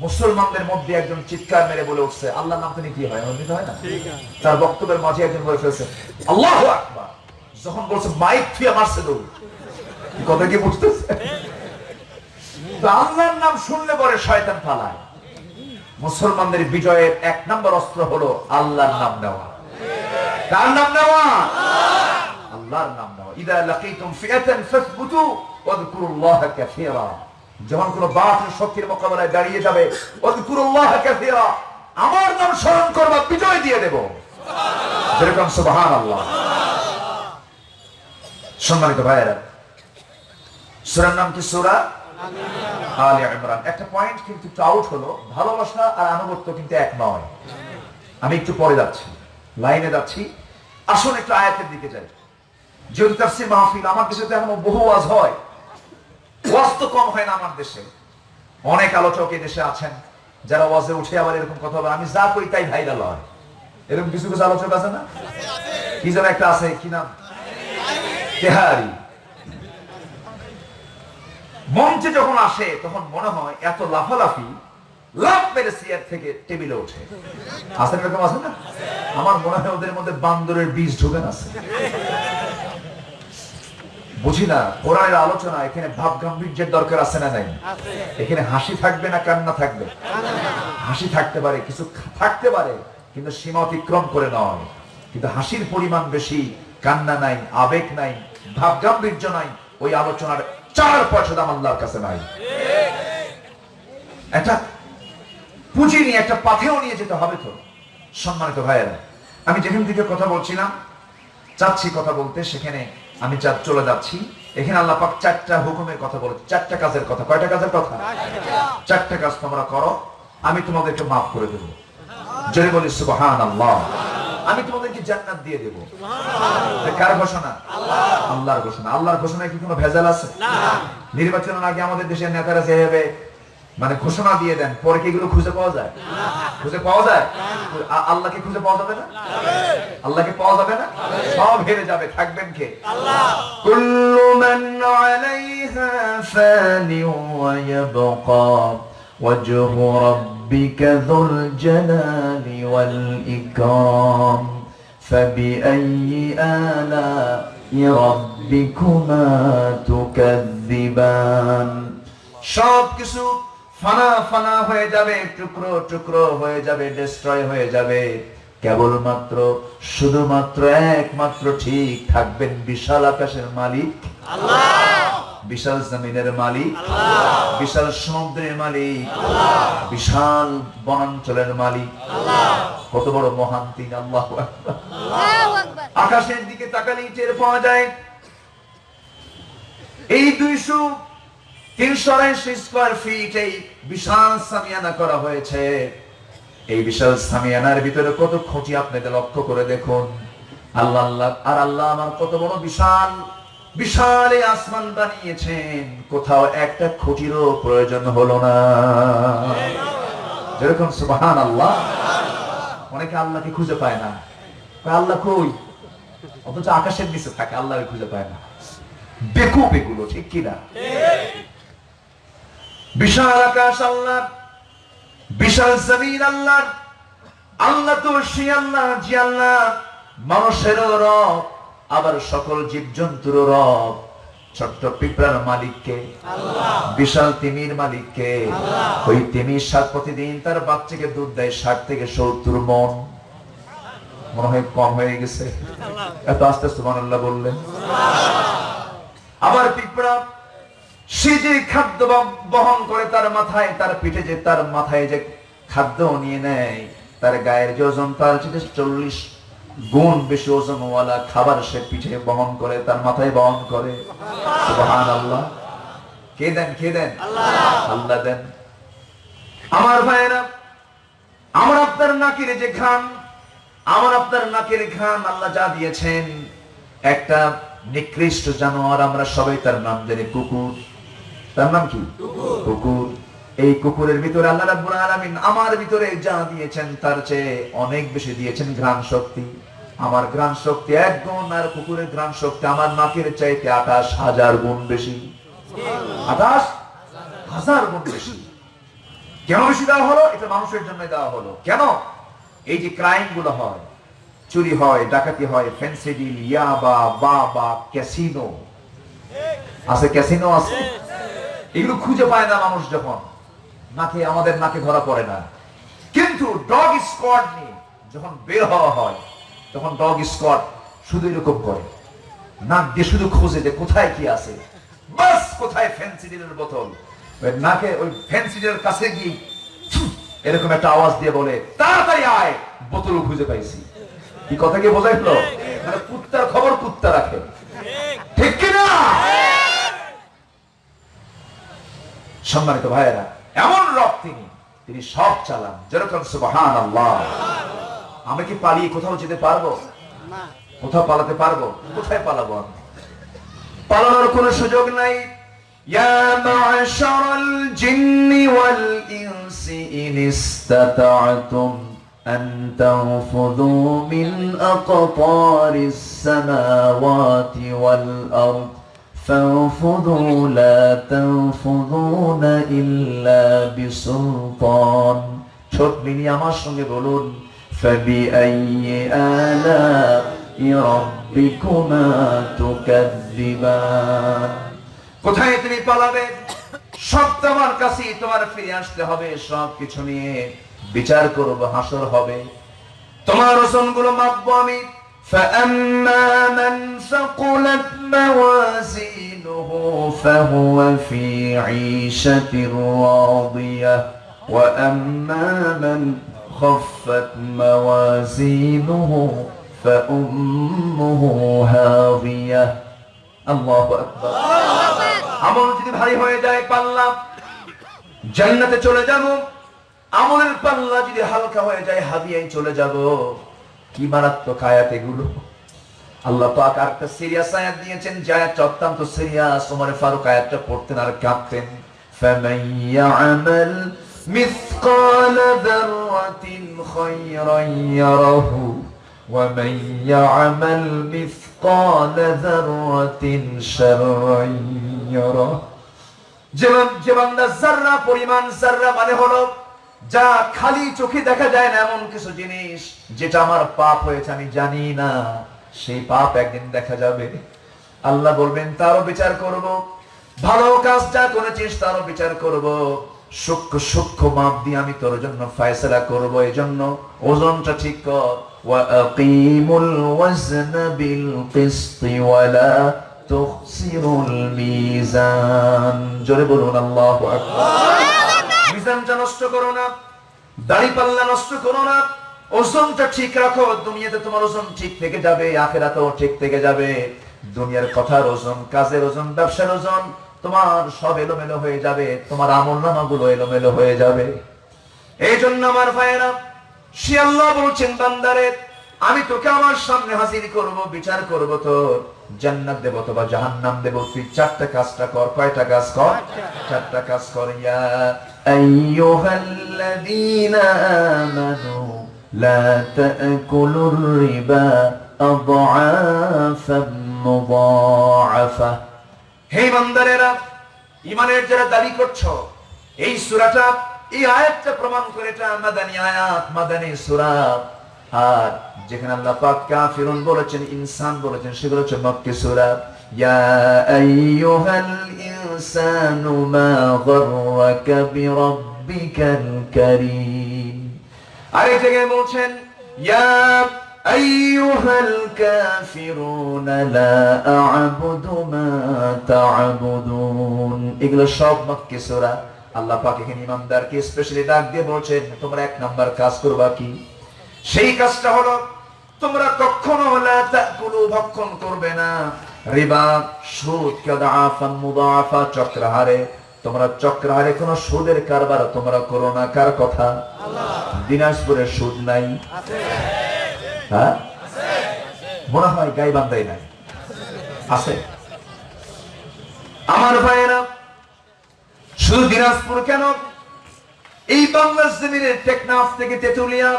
মুসলমানদের মধ্যে একজন চিৎকার মেরে বলে উঠছে আল্লাহ নাম তিনি কি হয়? এমনি তো হয় না? তার বক্তব্যের মাঝে একজন বলে ফেলছে আল্লাহ আকবার। যখন বলছে মাইক থুয়ে মারছে দৌড়। কথা কি বুঝতেছে? তো আল্লাহর নাম শুনলে পরে শয়তান পালায়। মুসলমানদের বিজয়ের এক নম্বর অস্ত্র হলো আল্লাহর নাম নেওয়া। কার নাম নেওয়া? আল্লাহর নাম নেওয়া। ইদা লাকিতুম ফিআতান ফাসবুতু ওয়াযকুরুল্লাহ কাসীরা। যখন কোন বাতিল শক্তির মোকাবেলায় দাঁড়িয়ে যাবে আমার নাম স্মরণ করবা, বিজয় দিয়ে দেব। যেরকম সুবহানাল্লাহ। সম্মানিত ভাইয়েরা, সূরার নাম কি সূরা? আলে একটা পয়েন্ট কিন্তু একটু আউট হলো, ভালোবাসা আর আনুগত্য কিন্তু এক নয়। আমি একটু পরে যাচ্ছি, লাইনে যাচ্ছি। আসুন একটু আয়াতের দিকে যাই। যেহেতু তাফসির মাহফিল, আমার দেশে তো এখনও বহু ওয়াজ হয়। ওয়াজ কম হয় না আমার দেশে। অনেক আলোচক এই দেশে আছেন, যারা ওয়াজে উঠে আবার এরকম কথা বলে। আমি যা করি তাই ভাইরাল হয়। এরকম কিছু কিছু আলোচক আছে না? কি যেন একটা আছে, কি নাম? তেহারি। মঞ্চে যখন আসে, তখন মনে হয় এত লাফালাফি, লাফ মেরে চেয়ার থেকে টেবিলে ওঠে। আছে না এরকম আছে না? আমার মনে হয় ওদের মধ্যে বান্দরের বীজ ঢুকে আছে। বুঝি না কোরআনের আলোচনা এখানে ভাব গাম্ভীর্যের দরকার আছে না নাই? এখানে হাসি থাকবে না কান্না থাকবে? হাসি থাকতে পারে কিছু থাকতে পারে কিন্তু সীমা অতিক্রম করে নয়। কিন্তু হাসির পরিমাণ বেশি কান্না নাই আবেগ নাই ভাব গাম্ভীর্য নাই ওই আলোচনার চার পয়সা দাম আল্লাহর কাছে নাই। একটা পুঁজি নিয়ে একটা পাথেও নিয়ে যেতে হবে তো সম্মানিত ভাইয়েরা। আমি যেখান থেকে কথা বলছিলাম চাচ্ছি কথা বলতে সেখানে আমি চা চলে যাচ্ছি এখানে আল্লাহ পাক চারটা হুকুমের কথা বলে চারটা কাজের কথা। কয়টা কাজের কথা? চারটা কাজ তোমরা করো আমি তোমাদেরকে মাফ করে দেবো। জয় বলি সুবহান আল্লাহ আমি তোমাদেরকে জান্নাত দিয়ে দেবো। কার ঘোষণা? আল্লাহর ঘোষণা। আল্লাহর ঘোষণায় কি কোনো ভেজাল আছে? নির্বাচনের আগে আমাদের দেশের নেতারা যেভাবে মানে ঘোষণা দিয়ে দেন পরে কি এগুলো খুঁজে পাওয়া যায় খুঁজে পাওয়া যায় আ- আল্লাহকে খুঁজে পাওয়া যাবে না আল্লাহকে পাওয়া যাবে না সব হেরে যাবে থাকবেন কে كل من عليها فان ويبقى وجه ربك ذو الجلال والإكرام فبأي آلاء ربكما تكذبان সব কিছু ফানা ফানা হয়ে যাবে টুকরো টুকরো হয়ে যাবে ডিস্ট্রয় হয়ে যাবে। কেবলমাত্র শুধুমাত্র একমাত্র ঠিক থাকবেন বিশাল আকাশের মালিক। বিশাল জমিনের মালিক। বিশাল সমুদ্রের মালিক। বিশাল বনাঞ্চলের মালিক। কত বড় মহান তিনি আল্লাহ আকাশের দিকে তাকালেই টের পাওয়া যায়। এই দুইশো তিনশো আড়াইশো স্কোয়ার ফিট এই বিশাল সামিয়ানা করা হয়েছে। এই বিশাল সামিয়ানার ভিতরে কত খুঁটি আপনাদের লক্ষ্য করে দেখুন। আল্লাহ আল্লাহ, আর আল্লাহ আমার কত বড় বিশাল বিশাল আসমান বানিয়েছেন। কোথাও একটা খুঁটিরও প্রয়োজন হলো না। যেরকম সুবাহান আল্লাহ অনেকে আল্লাহকে খুঁজে পায় না। আল্লাহ কই? অথচ আকাশের নিচে থাকে আল্লাহ খুঁজে পায় না। বেকুব এগুলো, ঠিক কিনা? বিশাল আকাশ আল্লাহ বিশাল জমিন আল্লাহ আল্লাহ তো সে আল্লাহ, যে আল্লাহ মানুষেরও রব, আবার সকল জীবজন্তুর রব। ছোট্ট পিঁপড়ার মালিককে, বিশাল তিমির মালিককে, ওই তিমির সাত প্রতিদিন তার বাচ্চাকে দুধ দেয়, ষাট থেকে সত্তর মন। মনে হয় কম হয়ে গেছে। এত আস্তে আস্তে আল্লাহ বললেন। আবার পিঁপড়া সে যে খাদ্য বহন করে তার মাথায় তার পিঠে যে তার মাথায় যে খাদ্য নিয়ে নেয় তার গায়ের যে ওজন তার চেয়ে চল্লিশ গুণ বেশি ওজনওয়ালা খাবার সে পিঠে বহন করে তার মাথায় বহন করে সুবহান আল্লাহ কে দেন কে দেন? আল্লাহ। দেন। আমার ভাইয়েরা আমার আপনার নাকের যে ঘাম আমার আপনার নাকের ঘাম আল্লাহ যা দিয়েছেন একটা নিকৃষ্ট জানোয়ার আমরা সবাই তার নাম জানি কুকুর। তার নাম কি? কুকুর। এই কুকুরের ভিতরে আল্লাহ রাব্বুল আলামিন আমার ভিতরে যা দিয়েছেন, তার চেয়ে অনেক বেশি দিয়েছেন ঘ্রাণ শক্তি। আমার ঘ্রাণ শক্তি এক গুণ আর কুকুরের ঘ্রাণ শক্তি আমার নাকের চাইতে আঠাশ হাজার গুণ বেশি। আঠাশ হাজার গুণ বেশি। কেন বেশি দেওয়া হলো? এটা মানুষের জন্য দেওয়া হলো। কেন? এই যে ক্রাইমগুলো হয়, চুরি হয়, ডাকাতি হয় ফেন্সিডিল ইয়াবা, বাবা ক্যাসিনো আছে ক্যাসিনো আছে? এগুলো খুঁজে পায় না মানুষ যখন। নাকে, আমাদের নাকে ধরা পড়ে না। কিন্তু ডগ স্কোয়াড নিয়ে যখন বের হওয়া হয়, তখন ডগ স্কোয়াড শুধু এরকম করে। নাক দিয়ে শুধু খোঁজে যে কোথায় কি আছে। বাস, কোথায় ফেন্সিডিলের বোতল? নাকে, ওই ফেন্সিডিলের কাছে গিয়ে এরকম একটা আওয়াজ দিয়ে বলে, তাড়াতাড়ি আয় বোতল খুঁজে পাইছি। কি কথা কি বোঝাইলো? মানে কুত্তার খবর কুত্তা রাখে। ঠিক কিনা? সম্মানিত ভাইয়েরা এমন রব তিনি তিনি সব চালান যেরকম সুবহান আল্লাহ আমি কি পালিয়ে কোথাও যেতে পারবো না কোথাও পালাতে পারবো কোথায় পালাবো আমি পালানোর কোনো সুযোগ নাই يا معشر الجن والإنس إن استطعتم أن تنفذوا من أقطار السماوات والأرض فانفذوا لا تنفذون إلا بسلطان ছোট মিনি আমার সঙ্গে বলুন فبأي آلاء ربكما تكذبان কোথায় তুমি পালাবে সব তোমার কাছে তোমার ফিরে আসতে হবে সব কিছু নিয়ে বিচার করব হাসর হবে তোমার ওজন গুলো মাপবো আমি فأما من ثقلت موازينه فهو في عيشة راضية وأما من خفت موازينه فأمه هاوية الله أكبر আমল যদি ভারী হয়ে যায় পাল্লা জান্নাতে চলে যাব আমলের পাল্লা যদি হালকা হয়ে যায় হাদিয়ায় চলে যাব কি মারাত্মক আয়াত এগুলো আল্লাহ পাক আরেকটা সিরিয়াস আয়াত দিয়েছেন যে আয়াতটা অত্যন্ত সিরিয়াস ওমর ফারুক আয়াতটা পড়তেন আর কাঁপতেন فمن يعمل مثقال ذرة خيرا يره ومن يعمل مثقال ذرة شرا يره যেমন যে বান্দা জাররা পরিমাণ জাররা মানে হলো যা খালি চোখে দেখা যায় না এমন কিছু জিনিস যেটা আমার পাপ হয়েছে, আমি জানি না। সেই পাপ একদিন দেখা যাবে। আল্লাহ বলবেন, তারও বিচার করব। ভালো কাজ যা করেছিস, তারও বিচার করব। আমি তোর জন্য ফয়সলা করব। এই জন্য ওজনটা ঠিক কর। জোরে বলুন, আল্লাহ মিজানটা নষ্ট করো না দাড়ি পাল্লা নষ্ট করো না, ওজনটা ঠিক রাখো, দুনিয়াতে তোমার ওজন ঠিক থেকে যাবে, আখেরাতেও ঠিক থেকে যাবে। দুনিয়ার কথার ওজন, কাজের ওজন, ব্যবসার ওজন, তোমার সব এলোমেলো হয়ে যাবে, তোমার আমল নামাগুলো এলোমেলো হয়ে যাবে। এই জন্য আমার ভাইয়েরা, সে আল্লাহ বলছেন, বান্দারে, আমি তোকে আমার সামনে হাজির করব, বিচার করব তোর জান্নাত দেব তো বা জাহান্নাম দেব, তুই চারটা কাজটা কর, কয়টা কাজ কর? চারটা কাজ কর, ইয়া আইয়ুহাল্লাযীনা আমানু লা তাকুলুর রিবা আদআফাম মুদাআফা হে বান্দারেরা, ইমানের যারা দাবি করছ, এই সূরাটা, এই আয়াতটা প্রমাণ করে এটা মাদানী আয়াত, মাদানী সূরা। আর যেখানে আল্লাহ পাক কাফিরুন বলেছেন, ইনসান বলেছেন, সেগুলো হচ্ছে মক্কি সূরা। ইয়া আইয়ুহাল ইনসানু মা গররাকা বিরাব্বিকাল কারীম আরেক জায়গায় বলছেন ইয়া আইয়ুহাল কাফিরুন লা আ'বুদু মা তা'বুদুন এগুলো সব মক্কি আল্লাহ পাক এখানে ইমানদারকে স্পেশালি ডাক দিয়ে বলছেন, তোমরা এক নাম্বার কাজ করবা কি? সেই কাজটা হলো, তোমরা কখনো ভক্ষণ করবে না। রিবা, সুদ কাদাফান মুদাফা, চক্রহারে। তোমরা চক্রহারে কোনো সুদের কারবার, তোমরা করো না। কার কথা? দিনাজপুরে সুদ নাই। হ্যাঁ? মনে হয় গাইবান্ধাই নাই। আছে। আমার ভাইয়েরা, শুধু দিনাজপুর কেন? এই বাংলার জমিনের টেকনাফ থেকে তেতুলিয়া,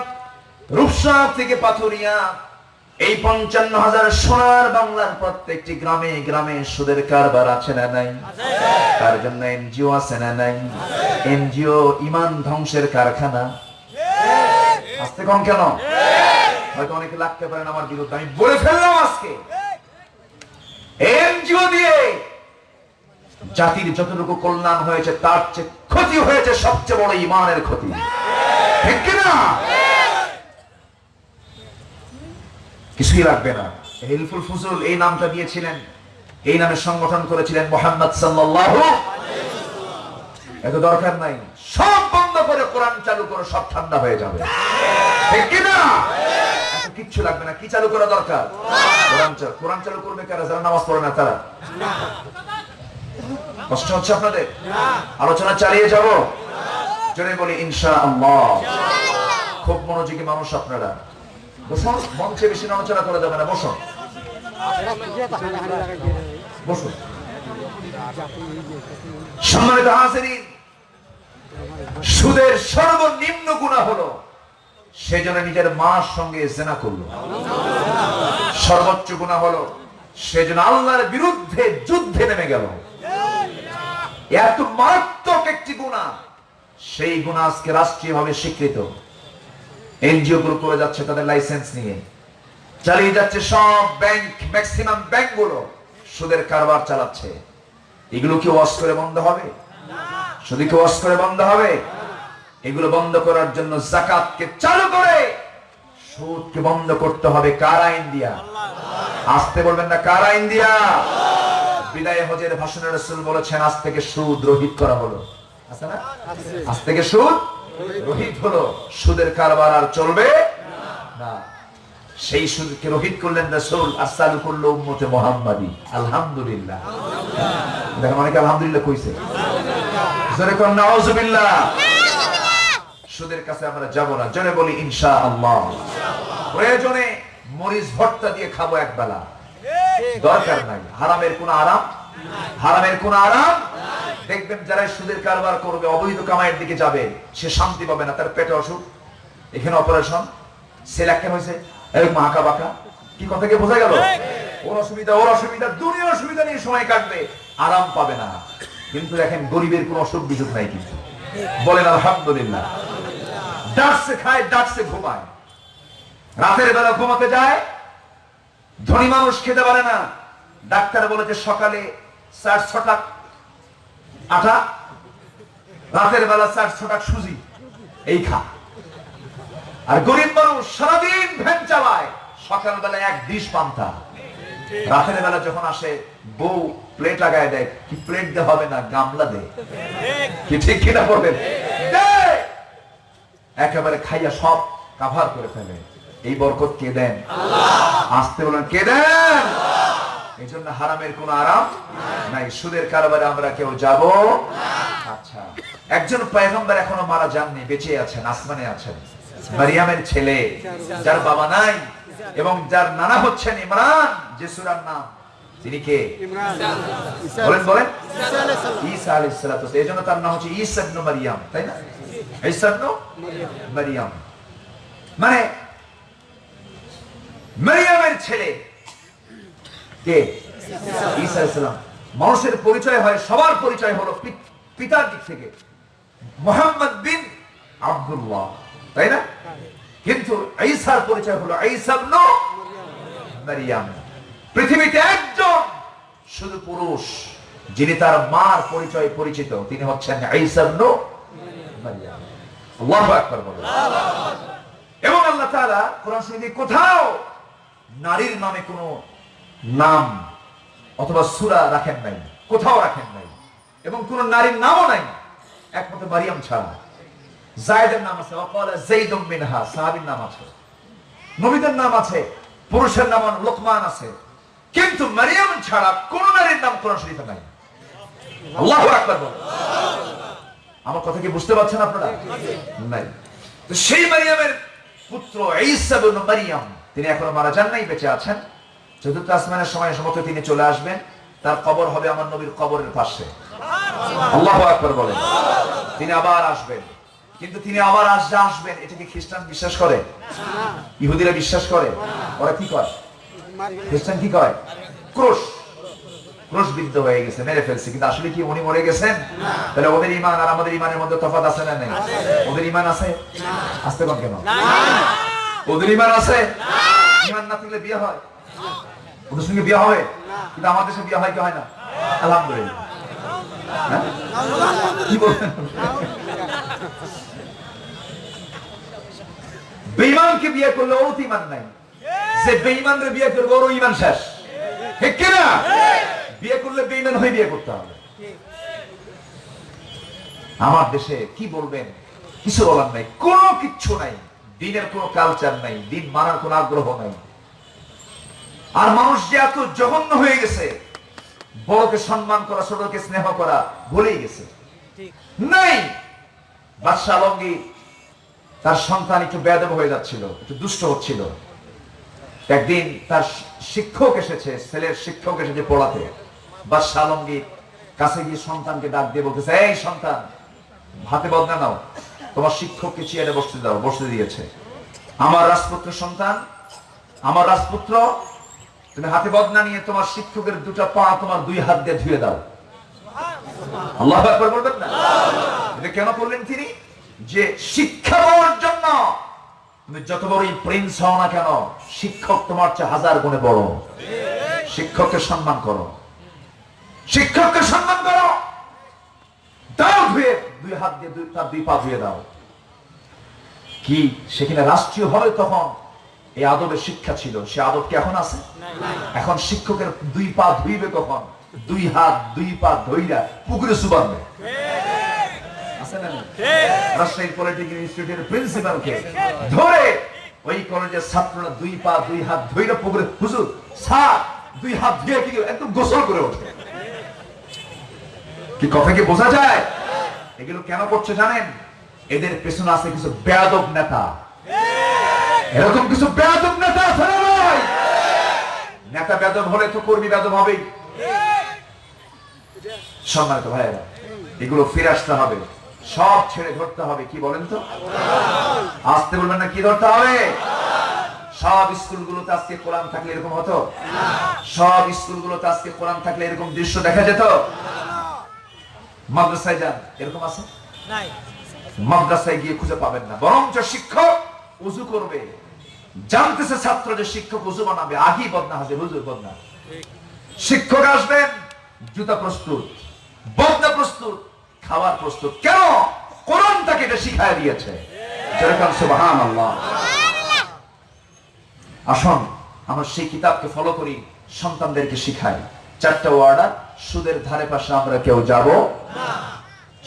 রূপসা থেকে পাথুরিয়া এই পঞ্চান্ন হাজার সোনার বাংলার প্রত্যেকটি গ্রামে গ্রামে সুদের কারবার আছে না নাই? তার জন্য এনজিও আছে না নাই? এনজিও ইমান ধ্বংসের কারখানা। আসতে কম কেন? হয়তো অনেকে লাগতে পারেন আমার বিরুদ্ধে। আমি বলে ফেললাম আজকে। এনজিও দিয়ে জাতির যতটুকু কল্যাণ হয়েছে, তার চেয়ে ক্ষতি হয়েছে সবচেয়ে বড় ইমানের ক্ষতি। ঠিক কিনা? কিছুই লাগবে না। হিলফুল ফুজুল এই নামটা দিয়েছিলেন। এই নামে সংগঠন করেছিলেন মোহাম্মদ সাল্লাল্লাহু এত দরকার নাই। সব বন্ধ করে কোরআন চালু করে, সব ঠান্ডা হয়ে যাবে। কিচ্ছু লাগবে না। কি চালু করা দরকার? কোরআন চালু কোরআন চালু করবে কারা? যারা নামাজ পড়ে না, তারা। কষ্ট হচ্ছে আপনাদের? আলোচনা চালিয়ে যাব। জোরে বলি ইনশা আল্লাহ খুব মনোযোগী মানুষ আপনারা। বসুন মঞ্চে বেশি আলোচনা করা যাবে না বসুন বসুন সম্মানিত হাজিরিন সুদের সর্বনিম্ন গুণা হলো সে যেন নিজের মার সঙ্গে জেনা করল। সর্বোচ্চ গুণা হলো সে যেন আল্লাহর বিরুদ্ধে যুদ্ধে নেমে গেল। এত মারাত্মক একটি গুণা, সেই গুণা আজকে রাষ্ট্রীয়ভাবে স্বীকৃত। এনজিও গুলো করে যাচ্ছে তাদের লাইসেন্স নিয়ে। চালিয়ে যাচ্ছে সব ব্যাংক ম্যাক্সিমাম ব্যাংকগুলো। সুদের কারবার চালাচ্ছে। এগুলো কি ওয়াশ করে বন্ধ হবে? শুধু কি ওয়াশ করে বন্ধ হবে? এগুলো বন্ধ করার জন্য জাকাতকে চালু করে। সুদকে বন্ধ করতে হবে কার আইন দিয়া আসতে বলবেন না কার আইন দিয়া বিদায় হজের ভাষণে রসুল বলেছেন, আজ থেকে সুদ রহিত করা হলো। আছে না? আজ থেকে সুদ রহিত হলো সুদের কারবার আর চলবে? না। সেই সুদকে রহিত করলেন রসুল আর চালু করল উম্মতে আলহামদুলিল্লাহ দেখেন অনেকে আলহামদুলিল্লাহ কইছে? নাউজুবিল্লাহ। সুদের কাছে আমরা যাব না। বলি প্রয়োজনে মরিচ ভর্তা দিয়ে খাব এক বেলা। দরকার নাই। হারামের কোন আরাম? হারামের কোন আরাম? দেখবেন যারা সুদের কারবার করবে, অবৈধ কামাইয়ের দিকে যাবে, সে শান্তি পাবে না, তার পেটে অসুখ। এখানে অপারেশন, সেল কেন হয়েছে? এরকম আঁকা বাঁকা। কি কথা কি বোঝা গেল? ওর অসুবিধা ওর অসুবিধা, দুনিয়ার অসুবিধা নিয়ে সময় কাটবে, আরাম পাবে না। কিন্তু দেখেন, গরিবের কোন অসুখ বিসুখ নাই কিন্তু। বলেন, আলহামদুলিল্লাহ। ডাকছে খায় ডাকছে ঘুমায়। রাতের বেলা ঘুমাতে যায়, ধনী মানুষ খেতে পারে না। ডাক্তার বলেছে, সকালে চার ছটা আটা, রাতের বেলা চার ছটা সুজি, এই খা। আর গরিব মানুষ সারাদিন ভ্যান চালায় সকালবেলা এক ডিশ পান্তা। রাতের বেলা যখন আসে, বউ প্লেট লাগায় দেয়, কি প্লেট দে হবে না, গামলা দে। কি ঠিক কিনা বলবেন? একেবারে খাইয়া সব কাভার করে ফেলে। এই বরকত কে দেন? আসতে বলেন, কে দেন? এই জন্য হারামের কোন আরাম নাই। সুদের কারবারে আমরা কেউ যাব আচ্ছা। একজন পয়গম্বর এখনও মারা যাননি বেঁচে আছেন আসমানে আছেন। মারিয়ামের ছেলে যার বাবা নাই এবং যার নানা হচ্ছেন ইমরান যে সুরার নাম। তিনি কে? বলেন বলেন। ঈসা আলাইহিস সালাতু এই জন্য তার নাম হচ্ছে ঈসা ইবনে মারিয়াম তাই না? ঈসা ইবনে মারিয়াম। মানে মারিয়ামের ছেলে কে? ঈসা আলাইহিস সালাম। মানুষের পরিচয় হয়, সবার পরিচয় হলো পিতার দিক থেকে। মোহাম্মদ বিন আব্দুল্লাহ, তাই না? কিন্তু ঈসার পরিচয় হলো ঈসা ইবনে মারিয়াম। পৃথিবীতে একজন শুধু পুরুষ, যিনি তার মার পরিচয় পরিচিত, তিনি হচ্ছেন ঈসা ইবনে মারিয়াম। আল্লাহু আকবার বলেন। এবং আল্লাহ তাআলা কোরআন শরীফে কোথাও নারীর নামে কোনো নাম অথবা সূরা রাখেন নাই, কোথাও রাখেন নাই, এবং কোন নারীর নামও নাই, একমাত্র মারিয়াম ছাড়া জায়দের নাম আছে, অকাল জাইদুম মিনহা, সাহাবীর নাম আছে, নবীদের নাম আছে, পুরুষের নাম লোকমান আছে। কিন্তু মারিয়াম ছাড়া কোন নারীর নাম কোরআন শরীফে নাই। আল্লাহু আকবার বলেন আমার কথা কি বুঝতে পারছেন আপনারা? নাই। তো সেই মারিয়ামের পুত্র ঈসা ইবনে মারিয়াম, তিনি এখনও মারা যান নাই, বেঁচে আছেন। চতুর্থ আসমানের সময় সমস্ত তিনি চলে আসবেন তার কবর হবে আমার নবীর কবরের পাশে। আল্লাহু আকবার বলেন। তিনি আবার আসবেন। কিন্তু তিনি আবার আসবে আসবেন এটাকে খ্রিস্টান বিশ্বাস করে? ইহুদিরা বিশ্বাস করে? ওরা কি করে খ্রিস্টান কি করে ক্রোশ। ক্রোশ বিদ্ধ হয়ে গেছে মেরে ফেলছে। কিন্তু আসলে কি উনি মরে গেছেন? তাহলে ওদের ইমান আর আমাদের ইমানের মধ্যে তফাৎ আছে না নেই? ওদের ইমান আছে? আসতে কোন কেন ওদের ইমান আছে? ইমান না থাকলে বিয়ে হয়? ওদের সঙ্গে বিয়ে হবে? কিন্তু বিয়ে হয় কি হয় না? হ্যাঁ? বিয়ে করলে ওর ইমান নাই। বিয়ে করবে ওর ইমান শেষ। বিয়ে করলে হয়ে বিয়ে করতে হবে। আমার দেশে কি বলবেন? কিছু বলার নাই। কোনো কিচ্ছু নাই। দিনের কোনো কালচার নাই। দিন মানার কোনো আগ্রহ নাই। আর মানুষ যে এত জঘন্য হয়ে গেছে বড়কে সম্মান করা ছোটকে স্নেহ করা ভুলেই গেছে। নাই! বাদশাহ আলমগীর তার সন্তান একটু বেদব হয়ে যাচ্ছিল একটু দুষ্ট হচ্ছিল। একদিন তার শিক্ষক এসেছে ছেলের শিক্ষক এসেছে পড়াতে। বাদশাহ আলমগীর কাছে গিয়ে সন্তানকে ডাক দিয়ে বলতেছে এই সন্তান হাতে বদনা নাও। তোমার শিক্ষককে চেয়ারে বসতে দাও বসতে দিয়েছে। আমার রাজপুত্র সন্তান আমার রাজপুত্র তুমি হাতে বদনা নিয়ে তোমার শিক্ষকের দুটো পা তোমার দুই হাত দিয়ে ধুয়ে দাও। আল্লাহ বলবেন না? এটা কেন করলেন তিনি? যে শিক্ষা পাওয়ার জন্য তুমি যত বড়ই প্রিন্স হও না কেন, শিক্ষক তোমার চেয়ে হাজার গুণে বড়। শিক্ষককে সম্মান করো। শিক্ষককে সম্মান করো। দাও ধুয়ে, দুই হাত দিয়ে দুই তার দুই পা ধুয়ে দাও। কি সেখানে রাষ্ট্রীয় ভাবে তখন? এই আদবের শিক্ষা ছিল। সে আদব কি এখন আছে? এখন শিক্ষকের দুই পা ধুইবে কখন? দুই হাত, দুই পা ধইরা পুকুরে সুবানবে বোঝা যায়? এগুলো কেন করছে জানেন? এদের পেছনে আছে কিছু বেয়াদব নেতা। এরকম কিছু বেয়াদব নেতা আছে না ভাই? নেতা বেদব হলে তো কর্মী বেদব হবেই। সম্মানিত ভাইয়েরা এগুলো ফিরে আসতে হবে। সব ছেড়ে ধরতে হবে কি বলেন তো? আসতে বলবেন না কি ধরতে হবে? সব স্কুলগুলোতে আজকে কোরআন থাকলে এরকম হতো? সব স্কুলগুলোতে আজকে কোরআন থাকলে এরকম দৃশ্য দেখা যেত? মাদ্রাসায় যান এরকম আছে? মাদ্রাসায় গিয়ে খুঁজে পাবেন না। বরঞ্চ শিক্ষক উজু করবে। জানতেছে ছাত্র যে শিক্ষক উজু বানাবে। আগেই বদনা হবে, হুজুর বদনা শিক্ষক আসবেন, জুতা প্রস্তুত, বদনা প্রস্তুত, খাবার প্রস্তুত। কেন? কোরআন তাকে এটা শিখায় দিয়েছে। যেরকম সুবহান আল্লাহ আসুন, আমরা সেই কিতাবকে ফলো করি, সন্তানদেরকে শিখাই। চারটা ওয়ার্ডার সুদের ধারে পাশে আমরা কেউ যাব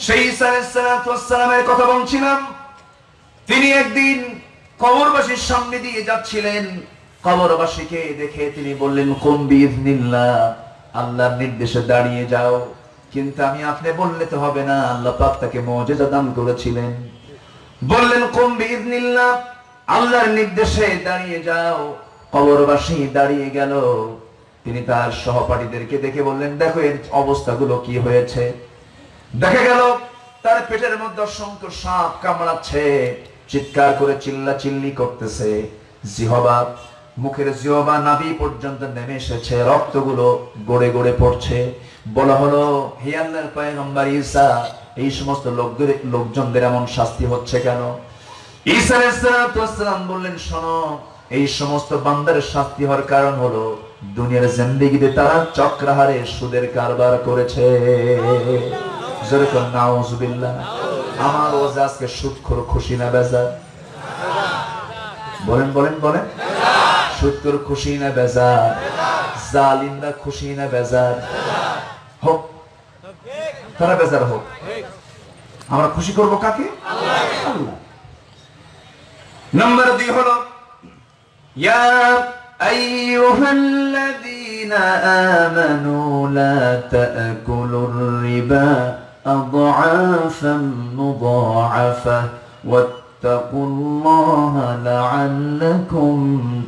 সেই ঈসা আলাইহিসসালামের কথা বলছিলাম। তিনি একদিন কবরবাসীর সামনে দিয়ে যাচ্ছিলেন। কবরবাসীকে দেখে তিনি বললেন, কুম বিইذনিল্লাহ আল্লাহর নির্দেশে দাঁড়িয়ে যাও। কিন্তু আমি আপনি বললে তো হবে না, আল্লাহ পাক তাকে মুজিজা দান করেছিলেন। বললেন, কুম বিইذনিল্লাহ আল্লাহর নির্দেশে দাঁড়িয়ে যাও। কবরবাসী দাঁড়িয়ে গেল। তিনি তার সহপাঠীদেরকে দেখে বললেন, দেখো এর অবস্থাগুলো কি হয়েছে? দেখা গেল, তার পেটের মধ্যে অসংখ্য সাপ কামড়াচ্ছে। চিৎকার করে চিল্লা চিল্লি করতেছে। জিহবা, মুখের জিহবা নাভি পর্যন্ত নেমে এসেছে, রক্তগুলো গড়ে গড়ে পড়ছে। বলা হলো, হে আল্লাহর পয়গম্বর ঈসা, এই সমস্ত লোকদের, লোকজনদের এমন শাস্তি হচ্ছে কেন? ঈসা আলাইহিসসালাম বললেন, শোনো, এই সমস্ত বান্দারের শাস্তি হওয়ার কারণ হলো, দুনিয়ার জিন্দেগিতে তারা চক্রাহারে সুদের কারবার করেছে। নাউজুবিল্লাহ। আমার ওয়াজ আজকে সুৎখোর খুশি না বেজার? বলেন বলেন বলেন। সুৎখোর খুশি না বেজার? জালিমরা খুশি না বেজার? হোক, তারা বেজার হোক। আমরা খুশি করব কাকে? নম্বর দুই হলো, ইয়া আইয়ুহাল্লাযীনা আমানু লা তা'কুলুর রিবা। أضعافا مضاعفة واتقوا الله لعلكم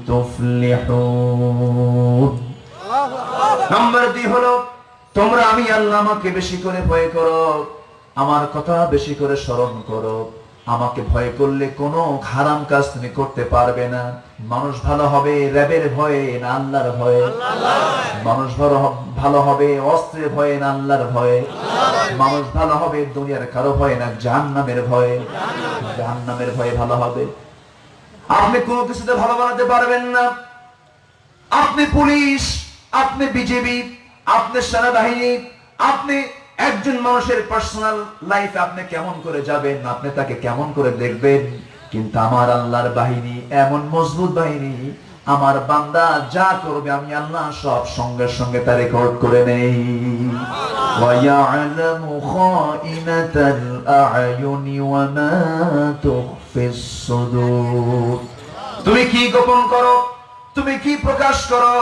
تفلحون নম্বর দুই হলো তোমরা আমি আল্লাহ আমাকে বেশি করে ভয় করো আমার কথা বেশি করে স্মরণ করো আমাকে ভয় করলে কোনো হারাম কাজ তুমি করতে পারবে না। মানুষ ভালো হবে, র্যাবের ভয়ে না আল্লাহর ভয়ে। মানুষ ভালো ভালো হবে, অস্ত্রের ভয়ে না আল্লাহর ভয়ে। মানুষ ভালো হবে, দুনিয়ার কারও ভয়ে না, জাহান্নামের ভয়ে। জাহান্নামের ভয়ে ভালো হবে। আপনি কোনো কিছুতে ভালো বানাতে পারবেন না। আপনি পুলিশ, আপনি বিজেপি, আপনি সেনাবাহিনী, আপনি একজন মানুষের পার্সোনাল লাইফ আপনি কেমন করে যাবেন, আপনি তাকে কেমন করে দেখবেন? কিন্তু আমার আল্লাহর বাহিনী এমন মজবুত বাহিনী, আমার বান্দা যা করবে আমি আল্লাহ সব সঙ্গে সঙ্গে তা রেকর্ড করে নেই। তুমি কি গোপন করো? তুমি কি প্রকাশ করো?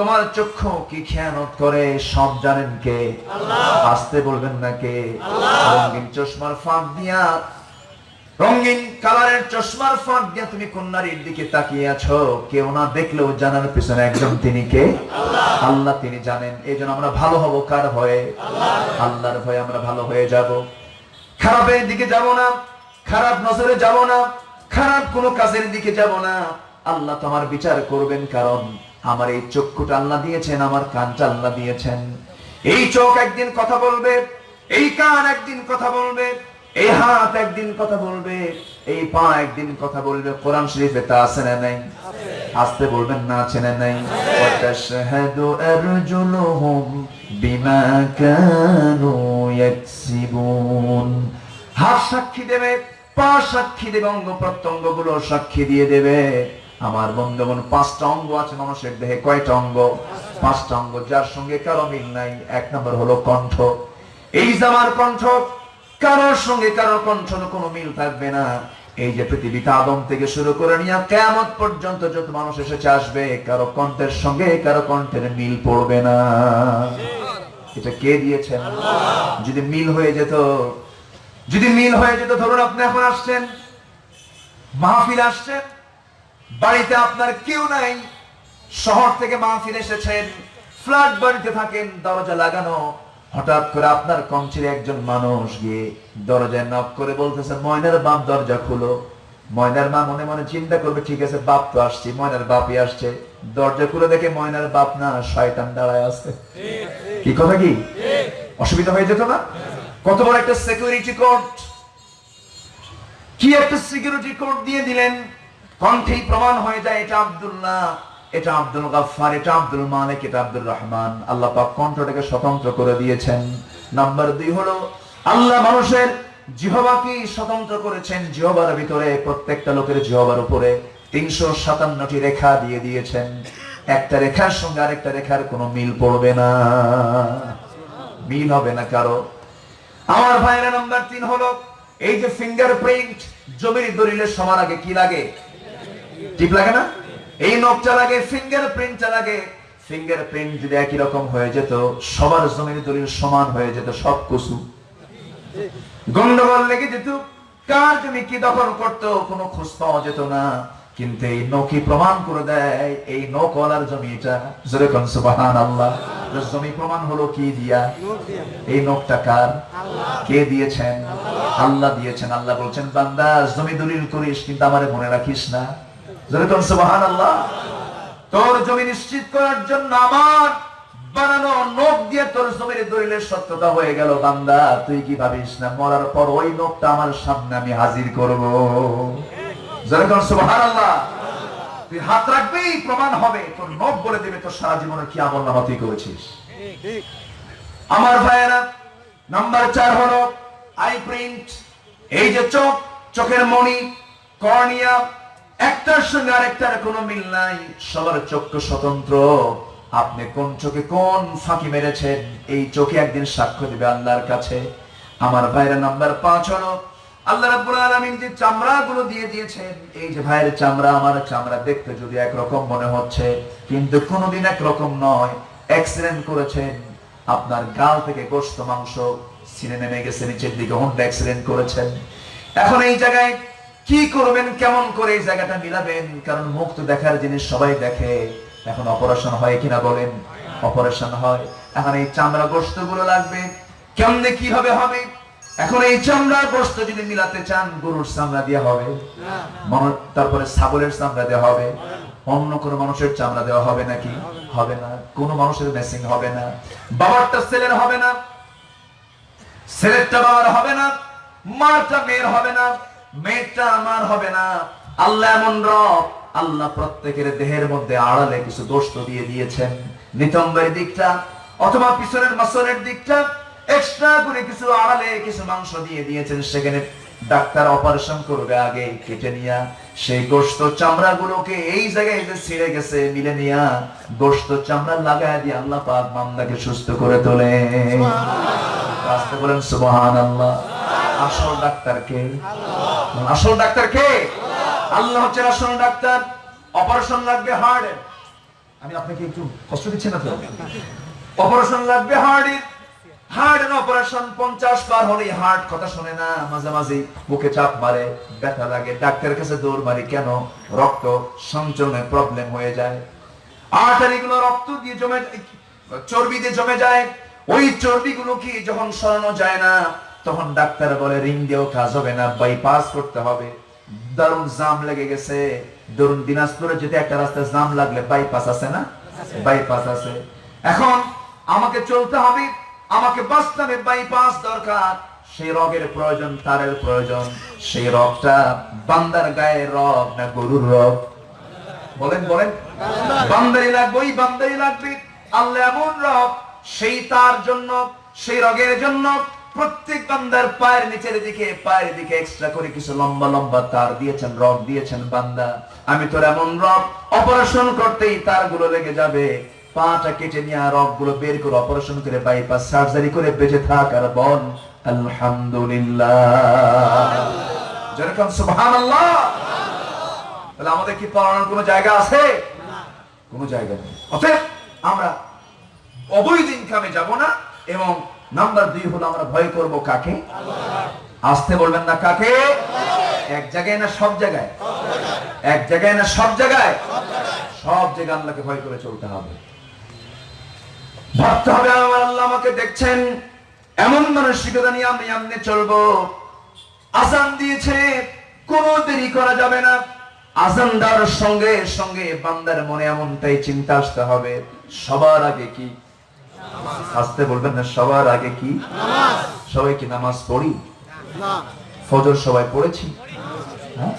তোমার চক্ষু কি খেয়ানত করে? সব জানেন কে? আসতে বলবেন না কে? রঙিন চশমার ফাঁক দিয়া রঙিন কালারের চশমার ফাঁক দিয়া তুমি কোন নারীর দিকে তাকিয়ে আছো। কেউ না দেখলেও জানার পিছনে একজন তিনি কে? আল্লাহ। তিনি জানেন। এই জন্য আমরা ভালো হব কার ভয়ে আল্লাহর ভয়ে আমরা ভালো হয়ে যাব। খারাপের দিকে যাব না। খারাপ নজরে যাব না। খারাপ কোনো কাজের দিকে যাব না। আল্লাহ তোমার বিচার করবেন কারণ আমার এই চক্ষুটা আল্লাহ দিয়েছেন, আমার কানটা আল্লাহ দিয়েছেন। এই চোখ একদিন কথা বলবে, এই কান একদিন কথা বলবে, এই হাত একদিন কথা বলবে, এই পা একদিন কথা বলবে। কোরআন শরীফে তা আছে না নাই? আসতে বলবেন, না আছে না নাই? ওয়াতাশহাদু আরজুলুহুম বিমা কানু ইয়াকসিবুন। হাত সাক্ষী দেবে, পা সাক্ষী দেবে, অঙ্গ প্রত্যঙ্গগুলো সাক্ষী দিয়ে দেবে। আমার বন্ধুগণ, পাঁচটা অঙ্গ আছে মানুষের দেহে, কয়টা অঙ্গ? পাঁচটা অঙ্গ, যার সঙ্গে কারও মিল নাই। এক নম্বর হলো কণ্ঠ। এই যে আমার কণ্ঠ, কারোর সঙ্গে কারও কণ্ঠ কোনো মিল থাকবে না। এই যে পৃথিবীতে আদম থেকে শুরু করে নিয়ে কেমন পর্যন্ত যত মানুষ এসেছে, আসবে, কারও কণ্ঠের সঙ্গে কারও কণ্ঠের মিল পড়বে না। এটা কে দিয়েছেন যদি মিল হয়ে যেত, যদি মিল হয়ে যেত, ধরুন আপনি এখন আসছেন, মাহফিল আসছেন বাড়িতে আপনার কেউ নাই। শহর থেকে মাহফিল এসেছেন, ফ্ল্যাট বাড়িতে থাকেন, দরজা লাগানো। হঠাৎ করে আপনার কঞ্চির একজন মানুষ গিয়ে দরজায় নক করে বলতেছে, ময়নার বাপ দরজা খুলো। ময়নার মা মনে মনে চিন্তা করবে, ঠিক আছে, বাপ তো আসছি, ময়নার বাপই আসছে। দরজা খুলে দেখে ময়নার বাপ না, শয়তান দাঁড়ায় আছে। কি কথা কি? অসুবিধা হয়ে যেত না? কত বড় একটা সিকিউরিটি কোর্ট কি একটা সিকিউরিটি কোড দিয়ে দিলেন? কণ্ঠেই প্রমাণ হয়ে যায়, এটা আব্দুল্লাহ, এটা আব্দুল গাফফার, এটা আব্দুল মালিক, এটা আব্দুল রহমান। আল্লাহ পাক কণ্ঠটাকে স্বতন্ত্র করে দিয়েছেন। নাম্বার দুই হলো, আল্লাহ মানুষের জিহবাকে স্বতন্ত্র করেছেন জিহবার ভিতরে, প্রত্যেকটা লোকের জিহবার উপরে। তিনশো সাতান্নটি রেখা দিয়ে দিয়েছেন। একটা রেখার সঙ্গে আরেকটা রেখার কোনো মিল পড়বে না। মিল হবে না কারও। আমার ভাইরা নাম্বার তিন হলো, এই যে ফিঙ্গারপ্রিন্ট জমির দলিলের সমান আগে কি লাগে? ঠিক লাগে না? এই নখটা লাগে ফিঙ্গারপ্রিন্টটা লাগে ফিঙ্গারপ্রিন্ট যদি একই রকম হয়ে যেত সবার জমির দলিল সমান হয়ে যেত সব কুসু। গন্ডগোল লেগে যেত কার জমি কি দখল করতো কোনো খোঁজ পাওয়া যেত না। কিন্তু এই নখি প্রমাণ করে দেয় এই নকলার জমি এটা জোরে কোন সুবহান আল্লাহ জমি প্রমাণ হলো কি দিয়া? এই নখটা কার? কে দিয়েছেন? আল্লাহ দিয়েছেন আল্লাহ বলছেন বান্দা জমি দলিল করিস কিন্তু আমারে মনে রাখিস না। জোরে কোন সুবহান আল্লাহ তোর জমি নিশ্চিত করার জন্য আমার বানানো নখ দিয়ে তোর জমির দলিলের সত্যতা হয়ে গেল, বান্দা। তুই কি ভাবিস না, মরার পর ওই নখটা আমার সামনে আমি হাজির করব? যেরকম সুবহান আল্লাহ তুই হাত রাখবেই প্রমাণ হবে, তোর নখ বলে দেবে, তোর সারা জীবনে কি আমল নামা তুই করেছিস। আমার ভাইয়েরা, নাম্বার চার হলো আই প্রিন্ট এই যে চোখ, চোখের মণি, কর্নিয়া একটার সঙ্গে আরেকটার কোনো মিল নাই। সবার চক্ষু স্বতন্ত্র। আপনি কোন চোখে কোন ফাঁকি মেরেছেন, এই চোখে একদিন সাক্ষ্য দিবে আল্লাহর কাছে। আমার ভাইরা নাম্বার পাঁচ হলো, আল্লাহ আলামিন যে চামড়া দিয়ে দিয়েছেন, এই যে ভাইয়ের চামড়া, আমার চামড়া দেখতে যদি একরকম মনে হচ্ছে, কিন্তু কোনোদিন একরকম নয় অ্যাক্সিডেন্ট করেছেন। আপনার গাল থেকে গোস্ত মাংস সিনে নেমে গেছে, নিচের দিকে হোন্ডা অ্যাক্সিডেন্ট করেছেন। এখন এই জায়গায় কি করবেন, কেমন করে এই জায়গাটা মিলাবেন? কারণ মুখ তো দেখার জিনিস সবাই দেখে। এখন অপারেশন হয় কিনা বলেন? অপারেশন হয়। এখন এই চামড়া গোস্তগুলো লাগবে। কেমনে কীভাবে হবে? এখন এই চামড়ার গোস্ত যদি মিলাতে চান, গরুর চামড়া দিয়ে হবে। তারপরে ছাগলের চামড়া দেওয়া হবে। অন্য কোনো মানুষের চামড়া দেওয়া হবে নাকি? হবে না। কোনো মানুষের মেসিং হবে না। বাবারটা ছেলের হবে না। ছেলেরটা বাবার হবে না। মারটা মেয়ের হবে না। মেয়েরটা আমার হবে না। আল্লাহ এমন রব। আল্লাহ প্রত্যেকের দেহের মধ্যে আড়ালে কিছু দোষ দিয়ে দিয়েছেন। নিতম্বের দিকটা অথবা পিছনের মাসলের দিকটা এক্সট্রা করে কিছু আড়ালে কিছু মাংস দিয়ে দিয়েছেন। সেখানে ডাক্তার অপারেশন করবে আগে, কেটে নিয়া সেই গোস্ত চামড়া গুলোকে এই জায়গায় যে ছিঁড়ে গেছে মিলে নিয়া গোস্ত চামড়া লাগায় দিয়ে আল্লাহ পাক মামলাকে সুস্থ করে তোলে। আসতে বলেন সুবহান আল্লাহ আসল ডাক্তার কে? আসল ডাক্তার কে? আল্লাহ হচ্ছে আসল ডাক্তার। অপারেশন লাগবে হার্ট আমি আপনাকে একটু কষ্ট দিচ্ছি না তো? অপারেশন লাগবে হার্টের। হার্ট অপারেশন পঞ্চাশ বার হলে হার্ট কথা শুনে না, মাঝে মাঝে বুকে চাপ মারে ব্যথা লাগে, ডাক্তারের কাছে দৌড় মারি, কেন? রক্ত সঞ্চরণের প্রবলেম হয়ে যায়। আর্টারি গুলো রক্ত দিয়ে জমে চর্বি দিয়ে জমে যায়। ওই চর্বি গুলো কি যখন সরানো যায় না, তখন ডাক্তার বলে, রিং দিয়েও কাজ হবে না বাইপাস করতে হবে। দারুণ জাম লেগে গেছে। ধরুন দিনাজপুরে যদি একটা রাস্তায় জাম লাগলে বাইপাস আছে না? বাইপাস আছে। এখন আমাকে চলতে হবে আমাকে হবে বাইপাস দরকার। সেই রগের প্রয়োজন, তারের প্রয়োজন। সেই রগটা বান্দার গায়ের রগ না গরুর রগ? বলেন বলেন। বান্দারি লাগবে, ওই বান্দারি লাগবে। আল্লাহ এমন রব সেই তার জন্য, সেই রগের জন্য প্রত্যেক বান্দার পায়ের নিচের দিকে, পায়ের দিকে এক্সট্রা করে কিছু লম্বা লম্বা তার দিয়েছেন রব দিয়েছেন বান্দা। আমি তোর এমন রব অপারেশন করতেই তারগুলো লেগে যাবে। পাটা কেটে নিয়ে রগগুলো বের করে অপারেশন করে বাইপাস সার্জারি করে বেঁচে থাক আর বল আলহামদুলিল্লাহ। তাহলে আমাদের কি পড়ানোর কোনো জায়গা আছে? কোনো জায়গা নেই। অতএব আমরা অবৈধ ইনকামে যাব না, এবং নাম্বার দুই হলো আমরা ভয় করব কাকে? আসতে বলবেন না কাকে? এক জায়গায় না সব জায়গায়? এক জায়গায় না সব জায়গায়? সব জায়গায় আল্লাহকে ভয় করে চলতে হবে। ভাবতে হবে আমার আল্লাহ আমাকে দেখছেন। এমন মানসিকতা নিয়ে আমি আমনে চলবো। আজান দিয়েছে কোনো দেরি করা যাবে না। আজান দেওয়ার সঙ্গে সঙ্গে বান্দার মনে এমনটাই চিন্তা আসতে হবে। সবার আগে কি? আসতে বলবেন না সবার আগে কি? সবাই কি নামাজ পড়ি? ফজর সবাই পড়েছি? হ্যাঁ?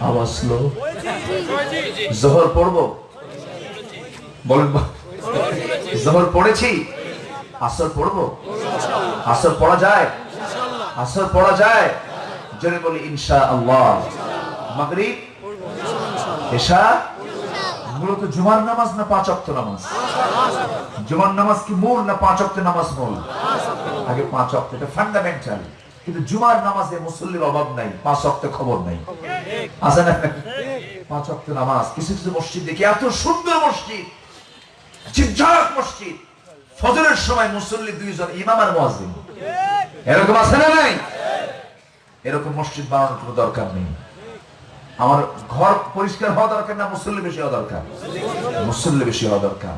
আওয়াজ জোহর পড়ব? বলেন বা- জোহর পড়েছি। আসর পড়ব? আসর পড়া যায়? আসর পড়া যায়? জোরে বলি ইনশা আল্লাহ মাগরিব, এশা, মূলত জুমার নামাজ না পাঁচ অক্ত নামাজ? জুমার নামাজ কি মূল না পাঁচ অক্ত নামাজ মূল? আগে পাঁচ অক্ত এটা ফান্ডামেন্টাল কিন্তু জুমার নামাজে মুসল্লির অভাব নাই, পাঁচ অক্ত খবর নাই। আছে না? পাঁচ অক্ত নামাজ, কিছু কিছু মসজিদ দেখি এত সুন্দর মসজিদ? চিপঝাক মসজিদ। ফজরের সময় মুসল্লি দুইজন ইমাম আর মুয়াজ্জিন। এরকম আছে না নাই? এরকম মসজিদ বানানোর কোনো দরকার নেই। আমার ঘর পরিষ্কার হওয়া দরকার না, মুসল্লি বেশি হওয়া দরকার? মুসল্লি বেশি হওয়া দরকার।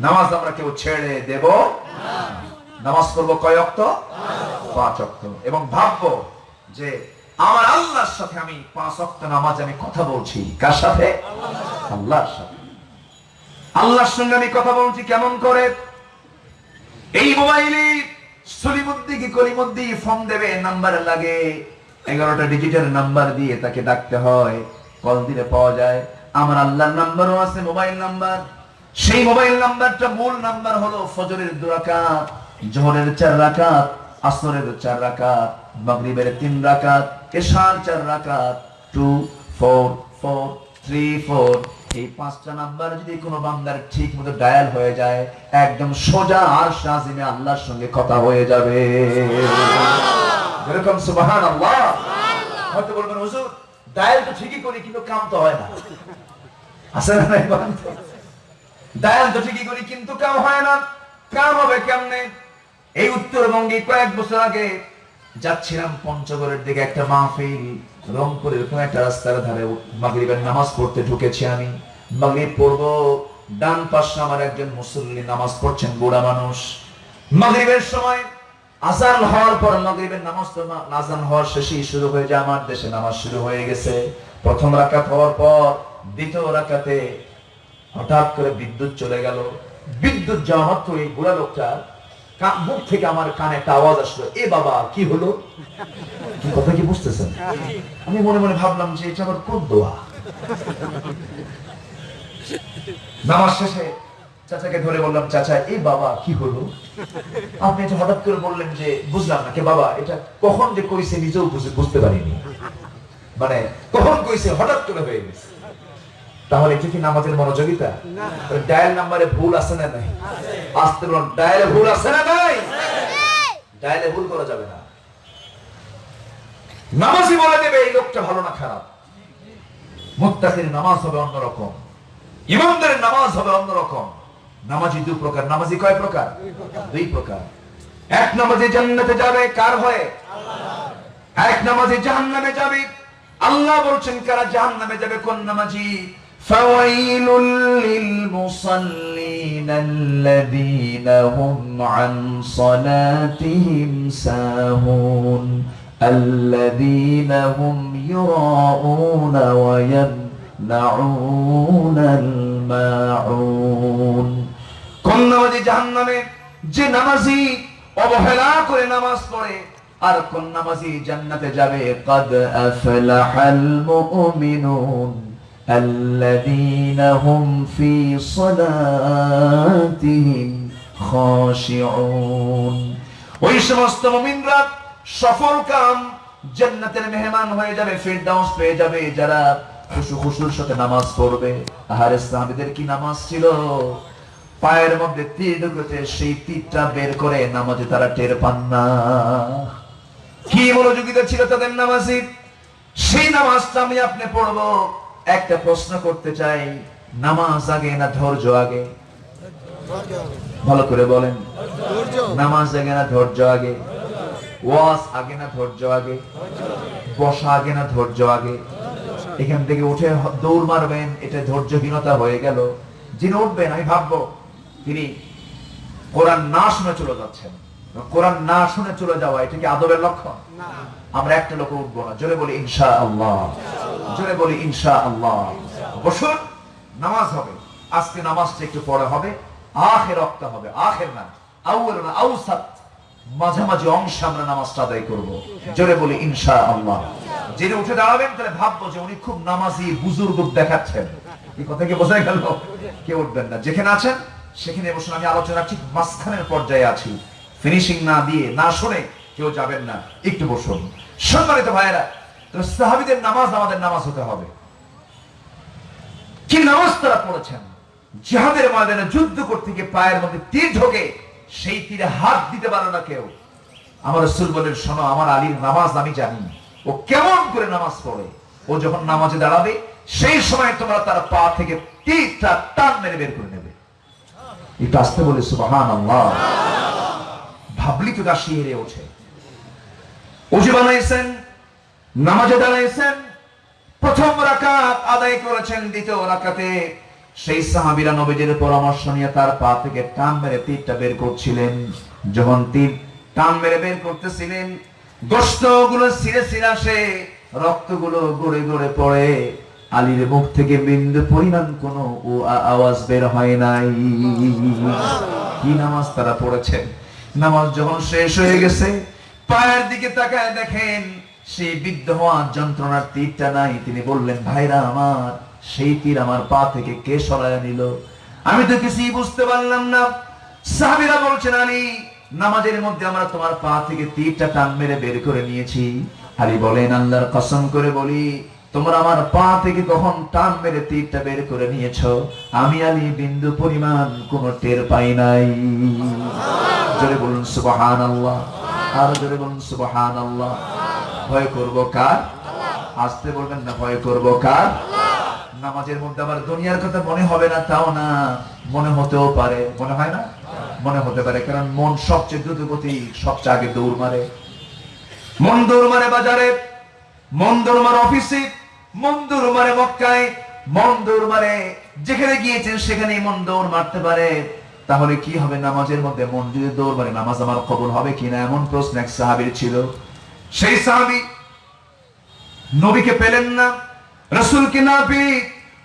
নামাজ আমরা কেউ ছেড়ে দেব নামাজ পড়ব কয় অক্ত? পাঁচ অক্ত। এবং ভাববো যে আমার আল্লাহর সাথে আমি পাঁচ অক্ত নামাজ আমি কথা বলছি। কার সাথে? আল্লাহর সাথে। আল্লাহর সঙ্গে আমি কথা বলছি কেমন করে? এই মোবাইলে সলিমুদ্দি কি কলিমুদ্দি ফোন দেবে, নাম্বার লাগে। এগারোটা ডিজিটের নাম্বার দিয়ে তাকে ডাকতে হয়। কল দিলে পাওয়া যায়। আমার আল্লাহর নাম্বারও আছে, মোবাইল নাম্বার। সেই মোবাইল নাম্বারটা মূল নাম্বার হলো ফজরের দু রাকাত, জোহরের চার রাকাত, আসরের চার রাকাত, মাগরিবের তিন রাকাত, এশার চার রাকাত। Two four four three four এই পাঁচটা নাম্বার যদি কোনো বান্দার ঠিক মতো ডায়াল হয়ে যায়, একদম সোজা আর শাহিমে আল্লাহর সঙ্গে কথা হয়ে যাবে। এরকম সুবাহান আল্লাহ হয়তো বলবেন, হুজুর, ডায়াল তো ঠিকই করি, কিন্তু কাম তো হয় না। আছে না নাই ডায়াল তো ঠিকই করি, কিন্তু কাম হয় না। কাম হবে কেমনে? এই উত্তরবঙ্গে কয়েক বছর আগে যাচ্ছিলাম পঞ্চগড়ের দিকে একটা মাহফিল। রংপুরের কোন একটা রাস্তার ধারে মাগরিবের নামাজ পড়তে ঢুকেছি আমি। মাগরিব পড়ব, ডান পাশে আমার একজন মুসল্লি নামাজ পড়ছেন, বুড়া মানুষ। মাগরিবের সময় হওয়ার পর মাগরিবের নামাজ তো হওয়ার শুরু হয়ে যায়, আমার দেশে নামাজ শুরু হয়ে গেছে। প্রথম রাকাত হওয়ার পর দ্বিতীয় রাকাতে হঠাৎ করে বিদ্যুৎ চলে গেল। বিদ্যুৎ যাওয়া মাত্র এই বুড়া লোকটা মুখ থেকে আমার কানে একটা আওয়াজ আসলো, এ বাবা, কি হলো? কি কথা কি বুঝতেছেন? আমি মনে মনে ভাবলাম যে এটা আমার কোন দোয়া? নামাজ শেষে চাচাকে ধরে বললাম, চাচা এই বাবা, কি হলো? আপনি এটা হঠাৎ করে বললেন যে, বুঝলাম না, কে বাবা, এটা কখন যে কইছে নিজেও বুঝে- বুঝতে পারিনি। মানে কখন কইছে? হঠাৎ করে হয়ে গেছে। তাহলে এটা কি নামাজের মনোযোগিতা? ডায়াল নাম্বারে ভুল আছে না নাই? আসতে বলুন ডায়ালে ভুল আছে না নাই? ডায়ালে ভুল করা যাবে না। নামাজই বলে দেবে এই লোকটা ভালো না খারাপ। মুত্তাকির নামাজ হবে অন্যরকম। ইমামদারের নামাজ হবে অন্যরকম। নামাজি দুই প্রকার। নামাজি কয় প্রকার? দুই প্রকার। এক নামাজি জান্নাতে যাবে কার হয়ে? এক নামাজি জাহান্নামে যাবে। আল্লাহ বলছেন কারা জাহান্নামে যাবে কোন নামাজি? فويل للمصلين الذين هم عن صلاتهم ساهون الذين هم يراءون ويمنعون الماعون কোন নামাজি জাহান্নামে যে নামাজি অবহেলা করে নামাজ পড়ে আর কোন নামাজি জান্নাতে যাবে قد أفلح المؤمنون الذين هم في صلاتهم خاشعون ওই সমস্ত মুমিনরা সফল কাম জান্নাতের মেহমান হয়ে যাবে ফিরদাউস পেয়ে যাবে যারা খুশু খুশুর সাথে নামাজ পড়বে আহারে সাহাবীদের কি নামাজ ছিল পায়ের মধ্যে তীর ঢুকেছে সেই তীরটা বের করে নামাজে তারা টের পান না কি মনোযোগিতা ছিল তাদের নামাজে সেই নামাজটা আমি আপনি পড়বো একটা প্রশ্ন করতে চাই, নামাজ আগে না ধৈর্য আগে? ভালো করে বলেন। নামাজ আগে না ধৈর্য আগে? ওয়াজ আগে না ধৈর্য আগে? বসা আগে না ধৈর্য আগে? এখান থেকে উঠে দৌড় মারবেন, এটা ধৈর্যহীনতা হয়ে গেল। যিনি উঠবেন, আমি ভাববো, তিনি কোরআন না শুনে চলে যাচ্ছেন। কোরআন না শুনে চলে যাওয়া, এটা কি আদবের লক্ষণ? আমরা একটা লোক উঠবো না। জোরে বলি ইনশা আল্লাহ জোরে বলি ইনশা আল্লাহ বসুন, নামাজ হবে। আজকে নামাজটা একটু পড়া হবে। আখের রক্ত হবে। আখের না না, আউসাত। মাঝামাঝি আমরা নামাজটা আদায় জোরে বলি ইনশা আল্লাহ যিনি উঠে দাঁড়াবেন, তাহলে ভাববো যে উনি খুব নামাজি, বুজুর্গ দেখাচ্ছেন। এই কথা কি বোঝা গেল? কেউ উঠবেন না। যেখানে আছেন, সেখানে বসুন। আমি আলোচনা ঠিক মাঝখানের পর্যায়ে আছি। ফিনিশিং না দিয়ে, না শুনে কেউ যাবেন না। একটু বসুন। সম্মানিত ভাইয়েরা সাহাবিদের নামাজ আমাদের নামাজ হতে হবে। কি নামাজ তারা পড়েছেন? জিহাদের ময়দানে যুদ্ধ করতে গিয়ে পায়ের মধ্যে তীর ঢোকে, সেই তীরে হাত দিতে পারে না কেউ। আমার রসুল বলেন শোনো, আমার আলীর নামাজ আমি জানি। ও কেমন করে নামাজ পড়ে? ও যখন নামাজে দাঁড়াবে, সেই সময় তোমরা তার পা থেকে তীরটা টান মেরে বের করে নেবে। একটু আসতে বলে সুবাহান আল্লাহ ভাবলি তো দাসী হেরে ওঠে। উজু বানাইছেন নামাজে দাঁড়াইছেন, প্রথম রাকাত আদায় করেছেন, দ্বিতীয় রাকাতে। সেই সাহাবীরা নবীজির পরামর্শ নিয়ে তার পা থেকে টান মেরে তীরটা বের করছিলেন। যখন তীর টান মেরে বের করতেছিলেন গোস্তগুলো ছিঁড়ে ছিঁড়ে আসে, রক্তগুলো গড়ে গড়ে পড়ে। আলীর মুখ থেকে বিন্দু পরিমাণ কোনো আওয়াজ বের হয় নাই। কি নামাজ তারা পড়েছেন? নামাজ যখন শেষ হয়ে গেছে পায়ের দিকে তাকায় দেখেন, সেই বিদ্ধ হওয়া যন্ত্রণার তীরটা নাই। তিনি বললেন, ভাইরা আমার, সেই তীর আমার পা থেকে কে সরায় নিল? আমি তো কিছুই বুঝতে পারলাম না। সাহাবীরা বলছেন, আলী, নামাজের মধ্যে আমরা তোমার পা থেকে তীরটা টান মেরে বের করে নিয়েছি। আলী বলেন, আল্লাহর কসম করে বলি, তোমরা আমার পা থেকে কখন টান মেরে তীরটা বের করে নিয়েছো? আমি আলী, বিন্দু পরিমাণ কোনো টের পাই নাই। জোরে বলুন সুবহান আল্লাহ আর জোরে বলুন সুবহান আল্লাহ ভয় করব কার? আসতে বলবেন না, ভয় করব কার? নামাজের মধ্যে আবার দুনিয়ার কথা মনে হবে না, তাও না। মনে হতেও পারে। মনে হয় না? মনে হতে পারে, কারণ মন সবচেয়ে দ্রুত গতি সবচেয়ে আগে দৌড় মারে। মন দৌড় মারে বাজারে, মন দৌড় মারে অফিসে, মন দৌড় মারে মক্কায়, মন দৌড় মারে যেখানে গিয়েছেন সেখানেই মন দৌড় মারতে পারে। তাহলে কি হবে নামাজের মধ্যে? যদি দৌড় নামাজ আমার কবুল হবে কিনা এমন প্রশ্ন এক সাহাবীর ছিল। সেই সাহাবী নবীকে পেলেন না, রসুলকে না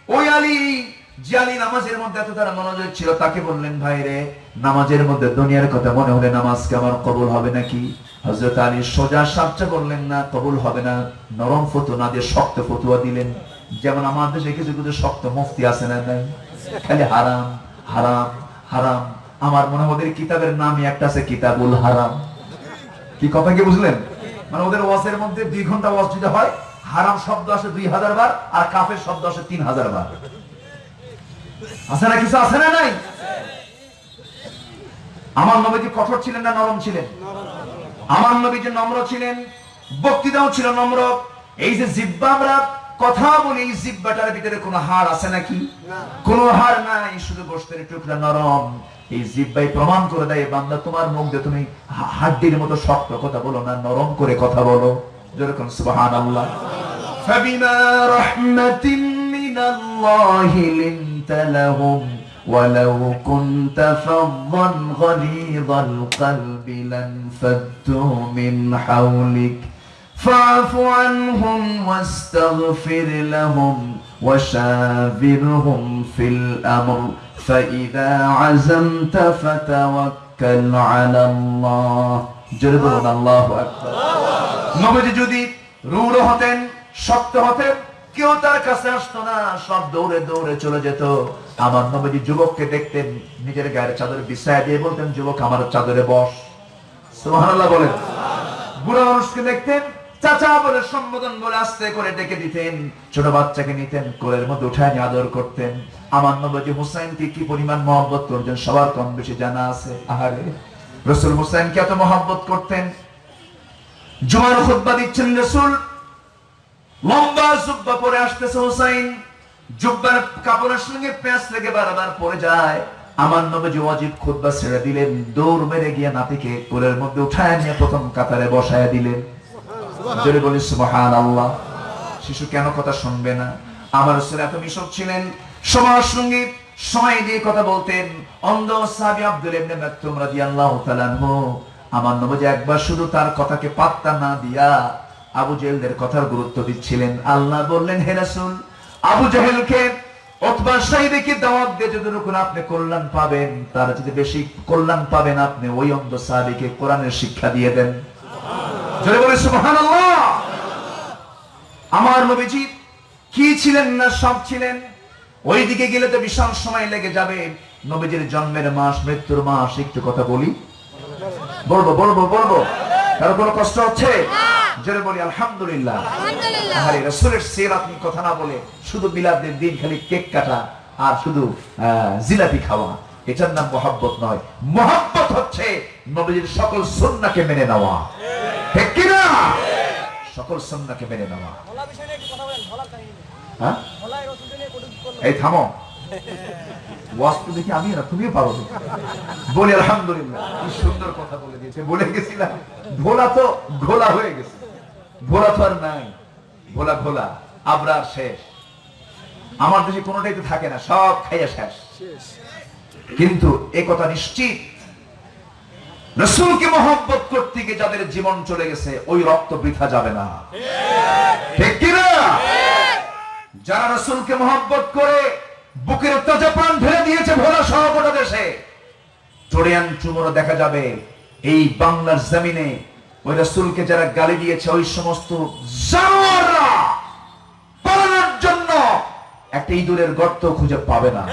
ওই আলী আমার হবে নাকি? সোজা বললেন, না, কবুল হবে না। নরম ফতুয়া দিয়ে শক্ত ফতুয়া দিলেন। যেমন আমার দেশে কিছু কিছু শক্ত মুফতি আছে না খালি হারাম হারাম। হারাম। আমার মনে ওদের কিতাবের নামই একটা আছে কিতাবুল হারাম। কি কথা কি বুঝলেন? মানে ওদের ওয়াজের মধ্যে দুই ঘণ্টা ওয়াজ যদি হয়, হারাম শব্দ আসে দুই হাজার বার আর কাফের শব্দ আসে তিন হাজার বার। আছে না কিছু আছে না নাই? আমার নবীজি কঠোর ছিলেন না নরম ছিলেন? আমার নবীজি নম্র ছিলেন, বক্তৃতাও ছিল নম্র। এই যে জিব্বা আমরা কথা বলি এই জিব্বাটার ভিতরে কোনো হাড় আছে নাকি কোনো হাড় নাই শুধু গোষ্ঠের টুকরা নরম এই জিব্বাই প্রমাণ করে দেয় বান্দা তোমার মুখ দিয়ে তুমি হা- হাড্ডির মতো শক্ত কথা বলো না নরম করে কথা বলো যেরকম সুবহান আল্লাহ فبما رحمة من الله لنت لهم ولو كنت فظا غليظ القلب لانفضوا من حولك فاعف عنهم واستغفر لهم وشاورهم في الأمر فإذا عزمت فتوكل على الله جربنا الله أكبر নবীজি যদি রূঢ় হতেন শক্ত হতেন কেউ তার কাছে আসতো না সব দৌড়ে দৌড়ে চলে যেত আমার নবীজি যুবককে দেখতেন নিজের গায়ের চাদর বিছায় দিয়ে বলতেন যুবক আমার চাদরে বস সুবহানাল্লাহ বলেন বুড়া মানুষকে দেখতেন চাচা বলে সম্বোধন বলে আস্তে করে ডেকে দিতেন। ছোট বাচ্চাকে নিতেন, কোলের মধ্যে উঠায় নিয়ে আদর করতেন। আমার নবজি হুসাইনকে কি পরিমাণ মহব্বত করতেন, সবার কম বেশি জানা আছে। আহারে, রসুল হুসাইনকে এত মহব্বত করতেন। জুমার খুতবা দিচ্ছেন রসুল। লম্বা জুব্বা পরে আসতেছে হুসাইন। জুব্বার কাপড়ের সঙ্গে প্যাঁচ লেগে বারবার পরে যায়। আমার নবী ওয়াজিব খুতবা ছেড়ে দিলেন। দৌড় মেরে গিয়ে নাতিকে কোলের মধ্যে উঠায় নিয়ে প্রথম কাতারে বসায় দিলেন। জোরে বলি, সুবহানাল্লাহ। শিশু কেন কথা শুনবে না? আমার এত মিশক ছিলেন। সবার সঙ্গে সময় দিয়ে কথা বলতেন। অন্ধ সাহাবী আব্দুল ইবনে মাকতুম রাদিয়াল্লাহু তাআলা আমার নবী একবার শুধু তার কথাকে পাত্তা না দিয়া আবু জেহেলদের কথার গুরুত্ব দিচ্ছিলেন। আল্লাহ বললেন, হে রাসূল, আবু জেহেলকে অথবা সাহিদকে দাওয়াত দিয়ে যতটুকু আপনি কল্যাণ পাবেন, তার যদি বেশি কল্যাণ পাবেন আপনি ওই অন্ধ সাহাবীকে কোরআনের শিক্ষা দিয়ে দেন। জোরে বলে সুবহানাল্লাহ। আমার নবীজি কি ছিলেন না সব ছিলেন? ওইদিকে গেলে তো বিশাল সময় লেগে যাবে। নবীজির জন্মের মাস মৃত্যুর মাস একটু কথা বলি। বলব বলব বলব। কারও কোনো কষ্ট হচ্ছে? জোরে বলি আলহামদুলিল্লাহ। আলহামদুলিল্লাহ। আরে রাসূলের সের আপনি কথা না বলে শুধু বিলাদের দিন খালি কেক কাটা আর শুধু আহ, জিলাপি খাওয়া। এটার নাম মোহাব্বত নয়। মোহাব্বত হচ্ছে নবীজির সকল সুন্নাহকে মেনে নেওয়া। ঠিক কি না সকল সুন্নাহকে মেনে নেওয়া। হ্যাঁ? এই থামো। ওয়াজ তো দেখি আমি না তুমিও পারো বলি আলহামদুলিল্লাহ। কি সুন্দর কথা বলে দিয়েছে। বলে গেছিলাম ভোলা তো ঘোলা হয়ে গেছে। ভোলা তো আর নাই। ভোলা ঘোলা আবরার শেষ। আমার দেশে কোনোটাই তো থাকে না সব খাইয়া শেষ। কিন্তু এ কথা নিশ্চিত রসুলকে মহব্বত করতে গিয়ে যাদের জীবন চলে গেছে, ওই রক্ত বৃথা যাবে না। ঠিক কিনা? যারা রসুলকে মহব্বত করে বুকের তাজা প্রাণ ঢেলে দিয়েছে ভোলা সহ গোটা দেশে চড়িয়ান চুমোরা দেখা যাবে। এই বাংলার জমিনে ওই রসুলকে যারা গালি দিয়েছে, ওই সমস্ত পালানোর জন্য একটা ইঁদুরের গর্ত খুঁজে পাবে না।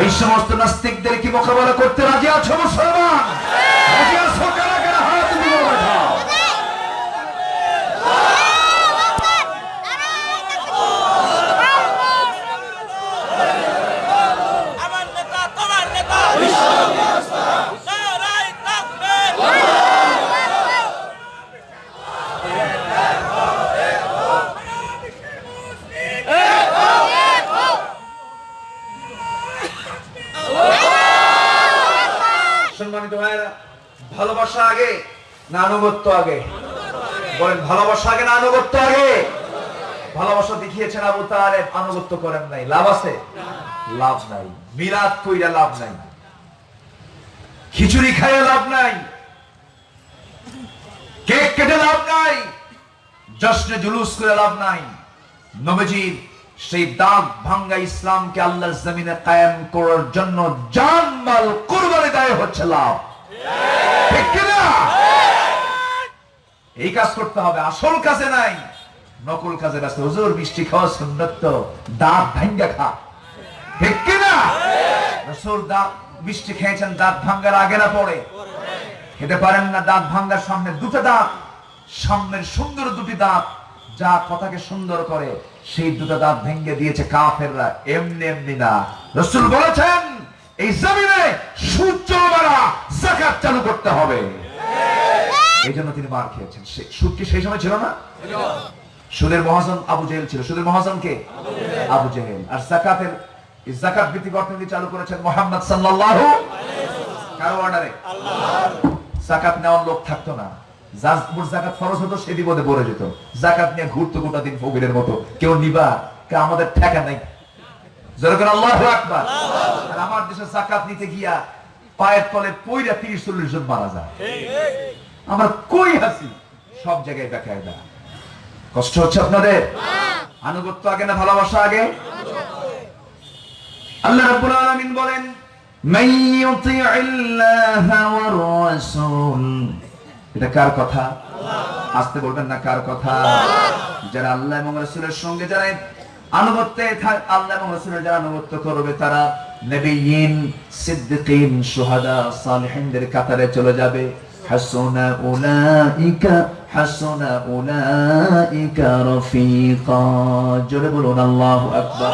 ওই সমস্ত নাস্তিকদের কি মোকাবেলা করতে রাজি আছো মুসলমান রাজি আছো কারা কারা হাত তুলে দেখাও আমার নেতা তোমার নেতা নারাই তাকবীর সম্মানিত ভাইরা ভালোবাসা আগে না আনুগত্য আগে? বলেন, ভালোবাসা আগে না আনুগত্য আগে? ভালোবাসা দেখিয়েছেন আবু তালেব, আনুগত্য করেন নাই। লাভ আছে? লাভ নাই। মিলাদ কইরা লাভ নাই। খিচুড়ি খাইয়ে লাভ নাই। কেক কেটে লাভ নাই। জশ্নে জুলুস করে লাভ নাই। নবীজির সেই দাগ ভাঙ্গা ইসলামকে আল্লাহর জমিনে কায়েম করার জন্য জান মাল কুরবানি দেয় হচ্ছে লাভ। এই কাজ করতে হবে। আসল কাজে নাই, নকল কাজে ব্যস্ত। হুজুর, মিষ্টি খাওয়া সুন্নত তো। দাঁত ভাঙ্গা খা। ঠিক কিনা? রসুল দাঁত, মিষ্টি খেয়েছেন, দাঁত ভাঙ্গার আগে না পড়ে খেতে পারেন না, দাঁত ভাঙ্গার সামনে দুটো দাঁত। সামনের সুন্দর দুটি দাঁত। যা কথাকে সুন্দর করে, সেই দুটো দাঁত ভেঙে দিয়েছে কাফেররা। এমনি এমনি না। রসুল বলেছেন এই জমিনে সূর্য মারা জাকাত চালু করতে হবে। এই জন্য তিনি মার খেয়েছেন। সুদ কি সেই সময় ছিল না? সুদের মহাজন আবু জেহেল ছিল। সুদের মহাজন কে? আবু জেহেল। আর জাকাতের জাকাত ভিত্তিক অর্থনীতি চালু করেছেন মোহাম্মদ সাল্লাল্লাহু কারও অর্ডারে জাকাত নেওয়ার লোক থাকতো না। যার উপর জাকাত ফরজ হতো সে বিপদে পড়ে যেত। জাকাত নিয়ে ঘুরতো গোটা দিন ফকিরের মতো। কেউ নিবা কে আমাদের ঠেকা নাই। আল্লাহ আমার দেশে জাকাত নিতে গিয়া পায়ের তলে পইরা তিরিশ চল্লিশ জন মারা যায়। আমরা কই সব জায়গায় দেখায় কষ্ট হচ্ছে আপনাদের? আনুগত্য আগে না ভালোবাসা আগে? আল্লাহ রাব্বুল আলামিন বলেন মান রাসূল। এটা কার কথা? আস্তে বলবেন না কার কথা? যারা আল্লাহ এবং রাসূলের সঙ্গে যারা আনুগত্যে আল্লাহ এবং রাসূলের যারা আনুগত্য করবে তারা সিদ্দিকিন সালিহিনদের কাতারে চলে যাবে। হাসুনা উলাইকা হাসুনা উলাইকা রফিকা। জোরে বলুন আল্লাহু আকবার।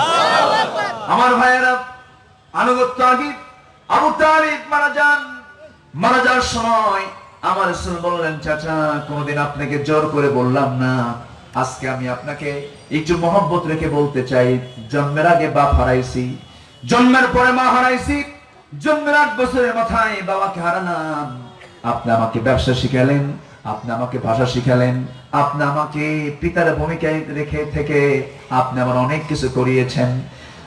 আমার ভাইয়েরা আনুগত্য আগে। আবু তালিব মারা যান। মারা যাওয়ার সময় আমার রাসূল বললেন চাচা কোনদিন আপনাকে জোর করে বললাম না। আজকে আমি আপনাকে একটু মহব্বত রেখে বলতে চাই, জন্মের আগে বাপ হারাইছি, জন্মের পরে মা হারাইছি, জন্মের আট বছরের মাথায় বাবাকে হারালাম। আপনি আমাকে ব্যবসা শিখালেন, আপনি আমাকে ভাষা শিখালেন, আপনি আমাকে পিতার ভূমিকায় রেখে থেকে আপনি আমার অনেক কিছু করিয়েছেন।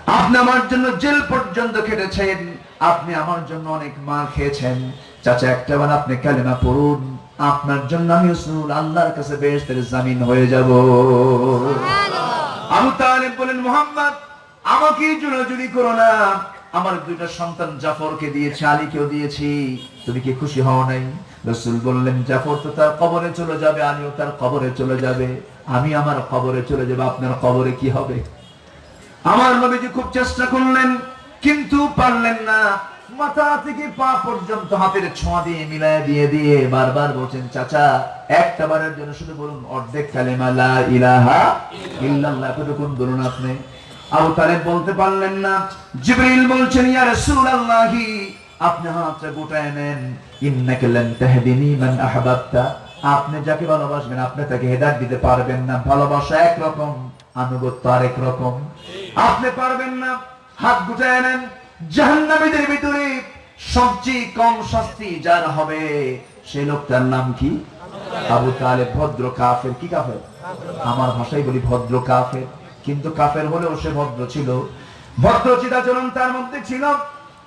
আপনি আমার জন্য জেল পর্যন্ত খেটেছেন, আপনি আমার জন্য অনেক মার খেয়েছেন। চাচা, একটা বার আপনি কালেমা পড়ুন। আপনার জন্য আমি রসুল আল্লাহর কাছে বেহেশতের জামিন হয়ে যাব। আবু তালেব বলেন মোহাম্মদ আমাকে জোরাজুরি করো না আমার দুইটা সন্তান জাফরকে দিয়েছি আলীকেও দিয়েছি। তুমি কি খুশি হও নাই? রসুল বললেন জাফর তো তার কবরে চলে যাবে আলীও তার কবরে চলে যাবে। আমি আমার কবরে চলে যাব আপনার কবরে কি হবে? আমার নবীজি খুব চেষ্টা করলেন কিন্তু পারলেন না। মাথা থেকে পা পর্যন্ত হাতের ছোঁয়া দিয়ে দিয়ে দিয়ে বারবার বলছেন, চাচা, একটা বারের জন্য শুধু বলুন, অর্ধেক আপনি। বলতে পারলেন না। জিবরিল বলছেন আপনি হাতটা গোটায় নেন। আপনি যাকে ভালোবাসবেন, আপনি তাকে হেদায়েত দিতে পারবেন না। ভালোবাসা একরকম, আনুগত্য আরেক রকম। আপনি পারবেন না, হাত গুটায় নেন। জাহান্নামীদের ভিতরে সবচেয়ে কম শাস্তি যার হবে সেই লোকটার নাম কি? আবু তালেব ভদ্র কাফের। কি কাফের? আমার ভাষায় বলি ভদ্র কাফের। কিন্তু কাফের হলেও সে ভদ্র ছিল। ভদ্র চিদাচরণ তার মধ্যে ছিল।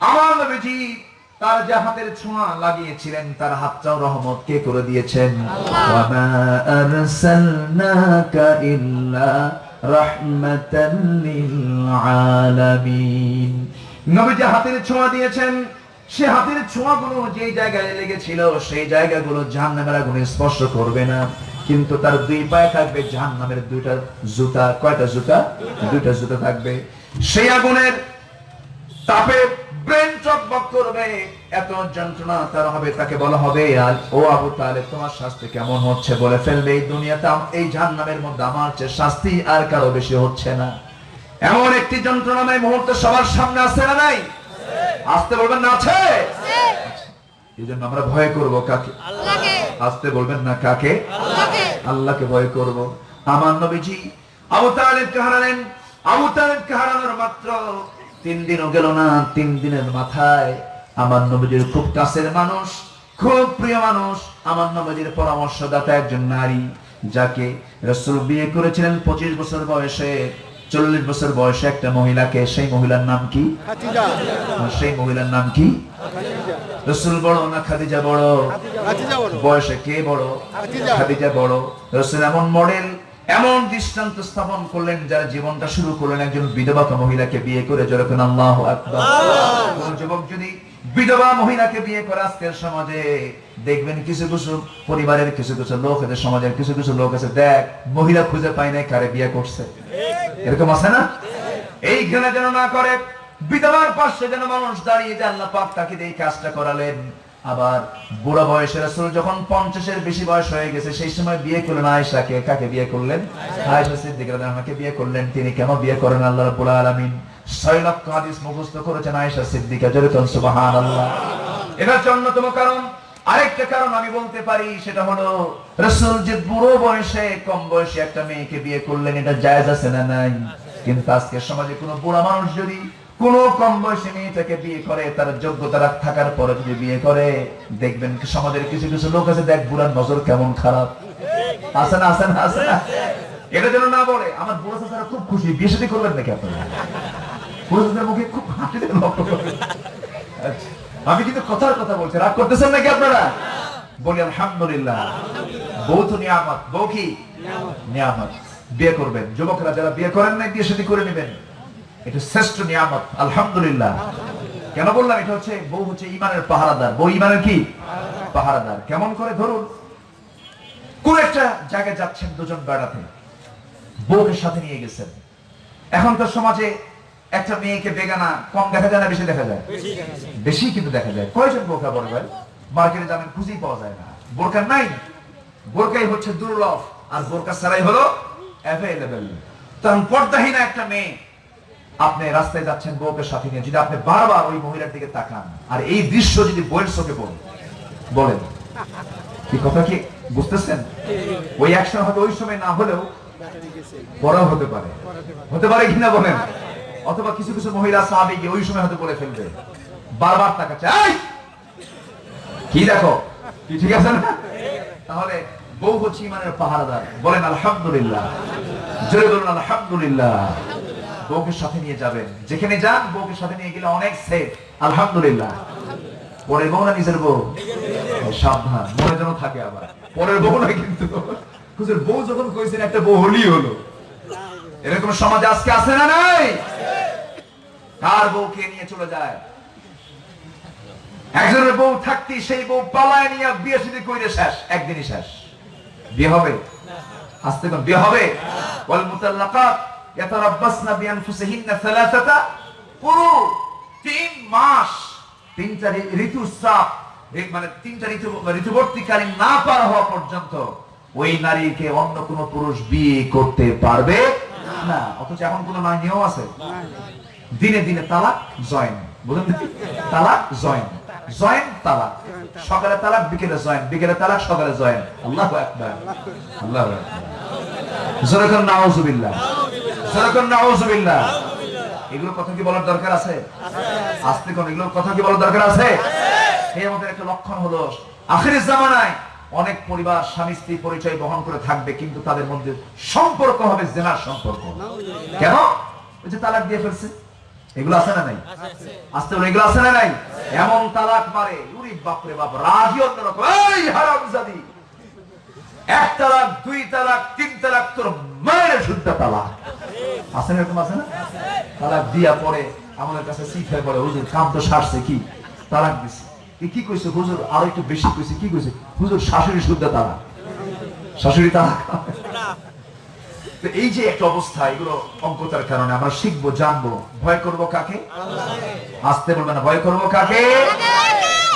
আমার নবীজি তার যে হাতের ছোঁয়া লাগিয়েছিলেন তার হাতটাও রহমত কে করে দিয়েছেন? ইল্লা রাহমাতান লিল আলামিন। নবীজি হাতের ছোঁয়া দিয়েছেন। সে হাতের ছোঁয়াগুলো যে জায়গায় লেগেছিল, সেই জায়গাগুলো জাহান্নামের আগুনে স্পর্শ করবে না। কিন্তু তার দুই পায়ে থাকবে জাহান্নামের দুইটা জুতা। কয়টা জুতা? দুইটা জুতা থাকবে। সেই আগুনের তাপে ব্রেন চকবক করবে। এত যন্ত্রণা তার হবে, তাকে বলা হবে, আর ও আবু তাহলে তোমার শাস্তি কেমন হচ্ছে? বলে ফেলবে এই দুনিয়াতে। এই জাহান্নামের মধ্যে আমার চেয়ে শাস্তি আর কারও বেশি হচ্ছে না। এমন একটি যন্ত্রণাময় মুহূর্ত সবার সামনে আছে না নাই? আসতে বলবেন না আছে? এই জন্য আমরা ভয় করব কাকে? আসতে বলবেন না কাকে? আল্লাহকে। আল্লাহকে ভয় করব। আমার নবীজি আবু তালেবকে হারালেন। আবু তালেবকে হারানোর মাত্র তিন দিনও গেল না তিন দিনের মাথায় আমার নবীজির খুব কাছের মানুষ খুব প্রিয় মানুষ আমার নবীজির পরামর্শদাতা একজন নারী যাকে রসুল বিয়ে করেছিলেন পঁচিশ বছর বয়সে। চল্লিশ বছর বয়সে একটা মহিলাকে সেই মহিলার নাম কি? সেই মহিলার নাম কি? রসুল বড় না খাদিজা বড়? বয়সে কে বড়? খাদিজা। বড়। রসুল এমন মডেল এমন দৃষ্টান্ত স্থাপন করলেন যারা জীবনটা শুরু করলেন একজন বিধবা মহিলাকে বিয়ে করে যেরকম আল্লাহ আকবার। যুবক যদি বিধবা মহিলাকে বিয়ে করে আজকের সমাজে, দেখবেন কিছু কিছু পরিবারের কিছু কিছু লোক আছে, সমাজের কিছু কিছু লোক আছে, দেখ, মহিলা খুঁজে পায় নাই কারে বিয়ে করছে। এরকম আছে না? এই ঘৃণা যেন না করে, বিধবার পাশে যেন মানুষ দাঁড়িয়ে যে আল্লাহ পাক তাকে এই কাজটা করালেন। আবার বুড়া বয়সের রাসূল যখন পঞ্চাশের বেশি বয়স হয়ে গেছে, সেই সময় বিয়ে করলেন আয়েশাকে। কাকে বিয়ে করলেন? আয়েশা সিদ্দিকা রাদিয়াল্লাহু বিয়ে করলেন। তিনি কেন বিয়ে করেন আল্লাহ রাব্বুল আলামিন? ছয় লক্ষ করেছেন সিদ্দিকা এটার অন্যতম কারণ, আরেকটা কারণ আমি বলতে পারি, সেটা হলো রসুল যে বুড়ো বয়সে, কম বয়সে একটা মেয়েকে বিয়ে করলেন, এটা আছে না নাই? কিন্তু আজকের সমাজে কোনো বুড়া মানুষ যদি কোন কম বয়সী মেয়েটাকে বিয়ে করে, তার যোগ্যতা থাকার পরে যদি বিয়ে করে, দেখবেন সমাজের কিছু কিছু লোক আছে, দেখ বুড়ার নজর কেমন খারাপ। আছে না আছে না না? এটা যেন না বলে, আমার বুড়ো খুব খুশি, বিয়ে সাথে করবেন নাকি আপনারা? মুখে খুব হাসি করবেন। আচ্ছা, আমি কিন্তু কথার কথা বলছি। রাগ করতেছেন নাকি আপনারা? বলি আলহামদুলিল্লাহ। বউ তো নিয়ামত। বউ কি? নিয়ামত। বিয়ে করবেন। যুবকরা যারা বিয়ে করেন নাই বিয়ে সাথে করে নেবেন। এটা শ্রেষ্ঠ নিয়ামত। আলহামদুলিল্লাহ। কেন বললাম? এটা হচ্ছে বউ হচ্ছে ইমানের পাহারাদার। বউ ইমানের কি? পাহারাদার। কেমন করে? ধরুন কোন একটা জায়গায় যাচ্ছেন দুজন বেড়াতে। বউকে সাথে নিয়ে গেছেন। এখন তো সমাজে একটা মেয়েকে বেগানা কম দেখা যায় না বেশি দেখা যায়? বেশি কিন্তু দেখা যায়। কয়জন বোরকা বড় ভাই? মার্কেটে যাবেন খুঁজেই পাওয়া যায় না। বোরকা নাই? বোরকাই হচ্ছে দুর্লভ। আর বোরকা ছাড়াই হলো অ্যাভেলেবেল তখন পর্দাহীন একটা মেয়ে আপনি রাস্তায় যাচ্ছেন বউকে সাথে নিয়ে যদি আপনি বারবার ওই মহিলার দিকে তাকান আর এই দৃশ্য যদি বইয়ের চোখে বলেন বলেন। কি কথা কি? বুঝতেছেন? ওই অ্যাকশন হয়তো ওই সময় না হলেও পরেও হতে পারে। হতে পারে। কিনা বলেন? অথবা কিছু কিছু মহিলা সাহাবি গিয়ে ওই সময় হয়তো বলে ফেলবে। বারবার তাকাচ্ছে, "এই! কি দেখো? কি ঠিক আছে না? তাহলে বউ হচ্ছে ইমানের পাহারাদার। বলেন, আলহামদুলিল্লাহ। জোরে বলুন, আলহামদুলিল্লাহ। বউকে সাথে নিয়ে যাবেন। যেখানে যান, বউকে সাথে নিয়ে গেলে অনেক সেফ আলহামদুলিল্লাহ। পরের বউ না নিজের বউ? সাবধান, মনে যেন থাকে আবার। পরের বউ না কিন্তু। হুজুর, বউ যখন কইছেন, একটা বউ হলি হলো। এরকম সমাজ আজকে আছে না নাই? কার বউকে নিয়ে চলে যায়। একজনের বউ থাকতে সেই বউ পালায় নিয়ে বিয়ে শুধু কইরে শেষ, একদিনই শেষ। বিয়ে হবে? আসতে কোন, বিয়ে হবে? ওয়াল মুতাল্লাকাত ইয়াতারাব্বাসনা বিআনফুসিহিন্না সালাসাতা পুরো তিন মাস, তিনটা ঋ- ঋতুস্রাব এই মানে তিনটা ঋতু, ঋতুবর্তীকালীন না পার হওয়া পর্যন্ত ওই নারীকে অন্য কোন পুরুষ বিয়ে করতে পারবে না। অথচ এখন কোন নয় নিয়ম আছে? দিনে দিনে তালাক, জয়েন। বুঝলেন তালাক, জয়েন। জয়েন, তালাক। সকালে তালাক, বিকেলে জয়েন। বিকেলে তালাক, সকালে জয়েন। আল্লাহু আল্লাহু আকবার। জোরে নাউজুবিল্লাহ। জোরে নাউজুবিল্লাহ। এগুলো কথা কি বলার দরকার আছে? আস্তে কোন এগুলো কথা কি বলার দরকার আছে? এই আমাদের একটা লক্ষণ হলো, আখেরের জামানায় অনেক পরিবার স্বামী, স্ত্রী পরিচয় বহন করে থাকবে, কিন্তু তাদের মধ্যে সম্পর্ক হবে, জেনার সম্পর্ক। কেন? ওই যে তালাক দিয়ে ফেলছে। এগুলো আছে না নাই? আস্তে বলে এগুলো আছে না নাই? এমন তালাক মারে উরি বাপরে বাপ রাজি অন্যরকম এই হারামজাদি এক তালাক দুই তালাক তিন তালাক তোর মায়ের শুদ্ধ তালাক। আছে না এরকম আছে না? তালাক দিয়া পরে আমাদের কাছে শিখায় পরে হুজুর কাম তো সারছে কি? তালাক দিছে। এ কি কইছে হুজুর? আরও একটু বেশি কইছে কি কইছে? হুজুর শাশুড়ি শুদ্ধ তালাক। শাশুড়ি তালাক। তো এই যে একটা অবস্থা এগুলো অঙ্কতার কারণে আমরা শিখব জানব। ভয় করব কাকে? আসতে বলবে না। ভয় করব কাকে?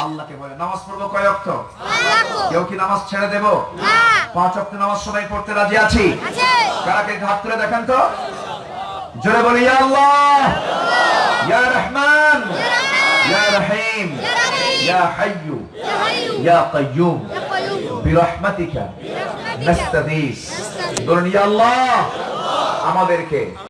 আল্লাহকে। বলে নামাজ পড়ব কয় অক্ত? কেউ কি নামাজ ছেড়ে দেব? পাঁচ অক্ত নামাজ সবাই পড়তে রাজি আছি? কারা কে হাত তুলে দেখেন তো? জোরে বলি আল্লাহ। ইয়া রহমান। ইয়া রহিম। ইয়া হাইয়ু ইয়া কাইয়ুম বিরহমাতিকা নাস্তাদিস। বলুন ইয়া আল্লাহ আমাদেরকে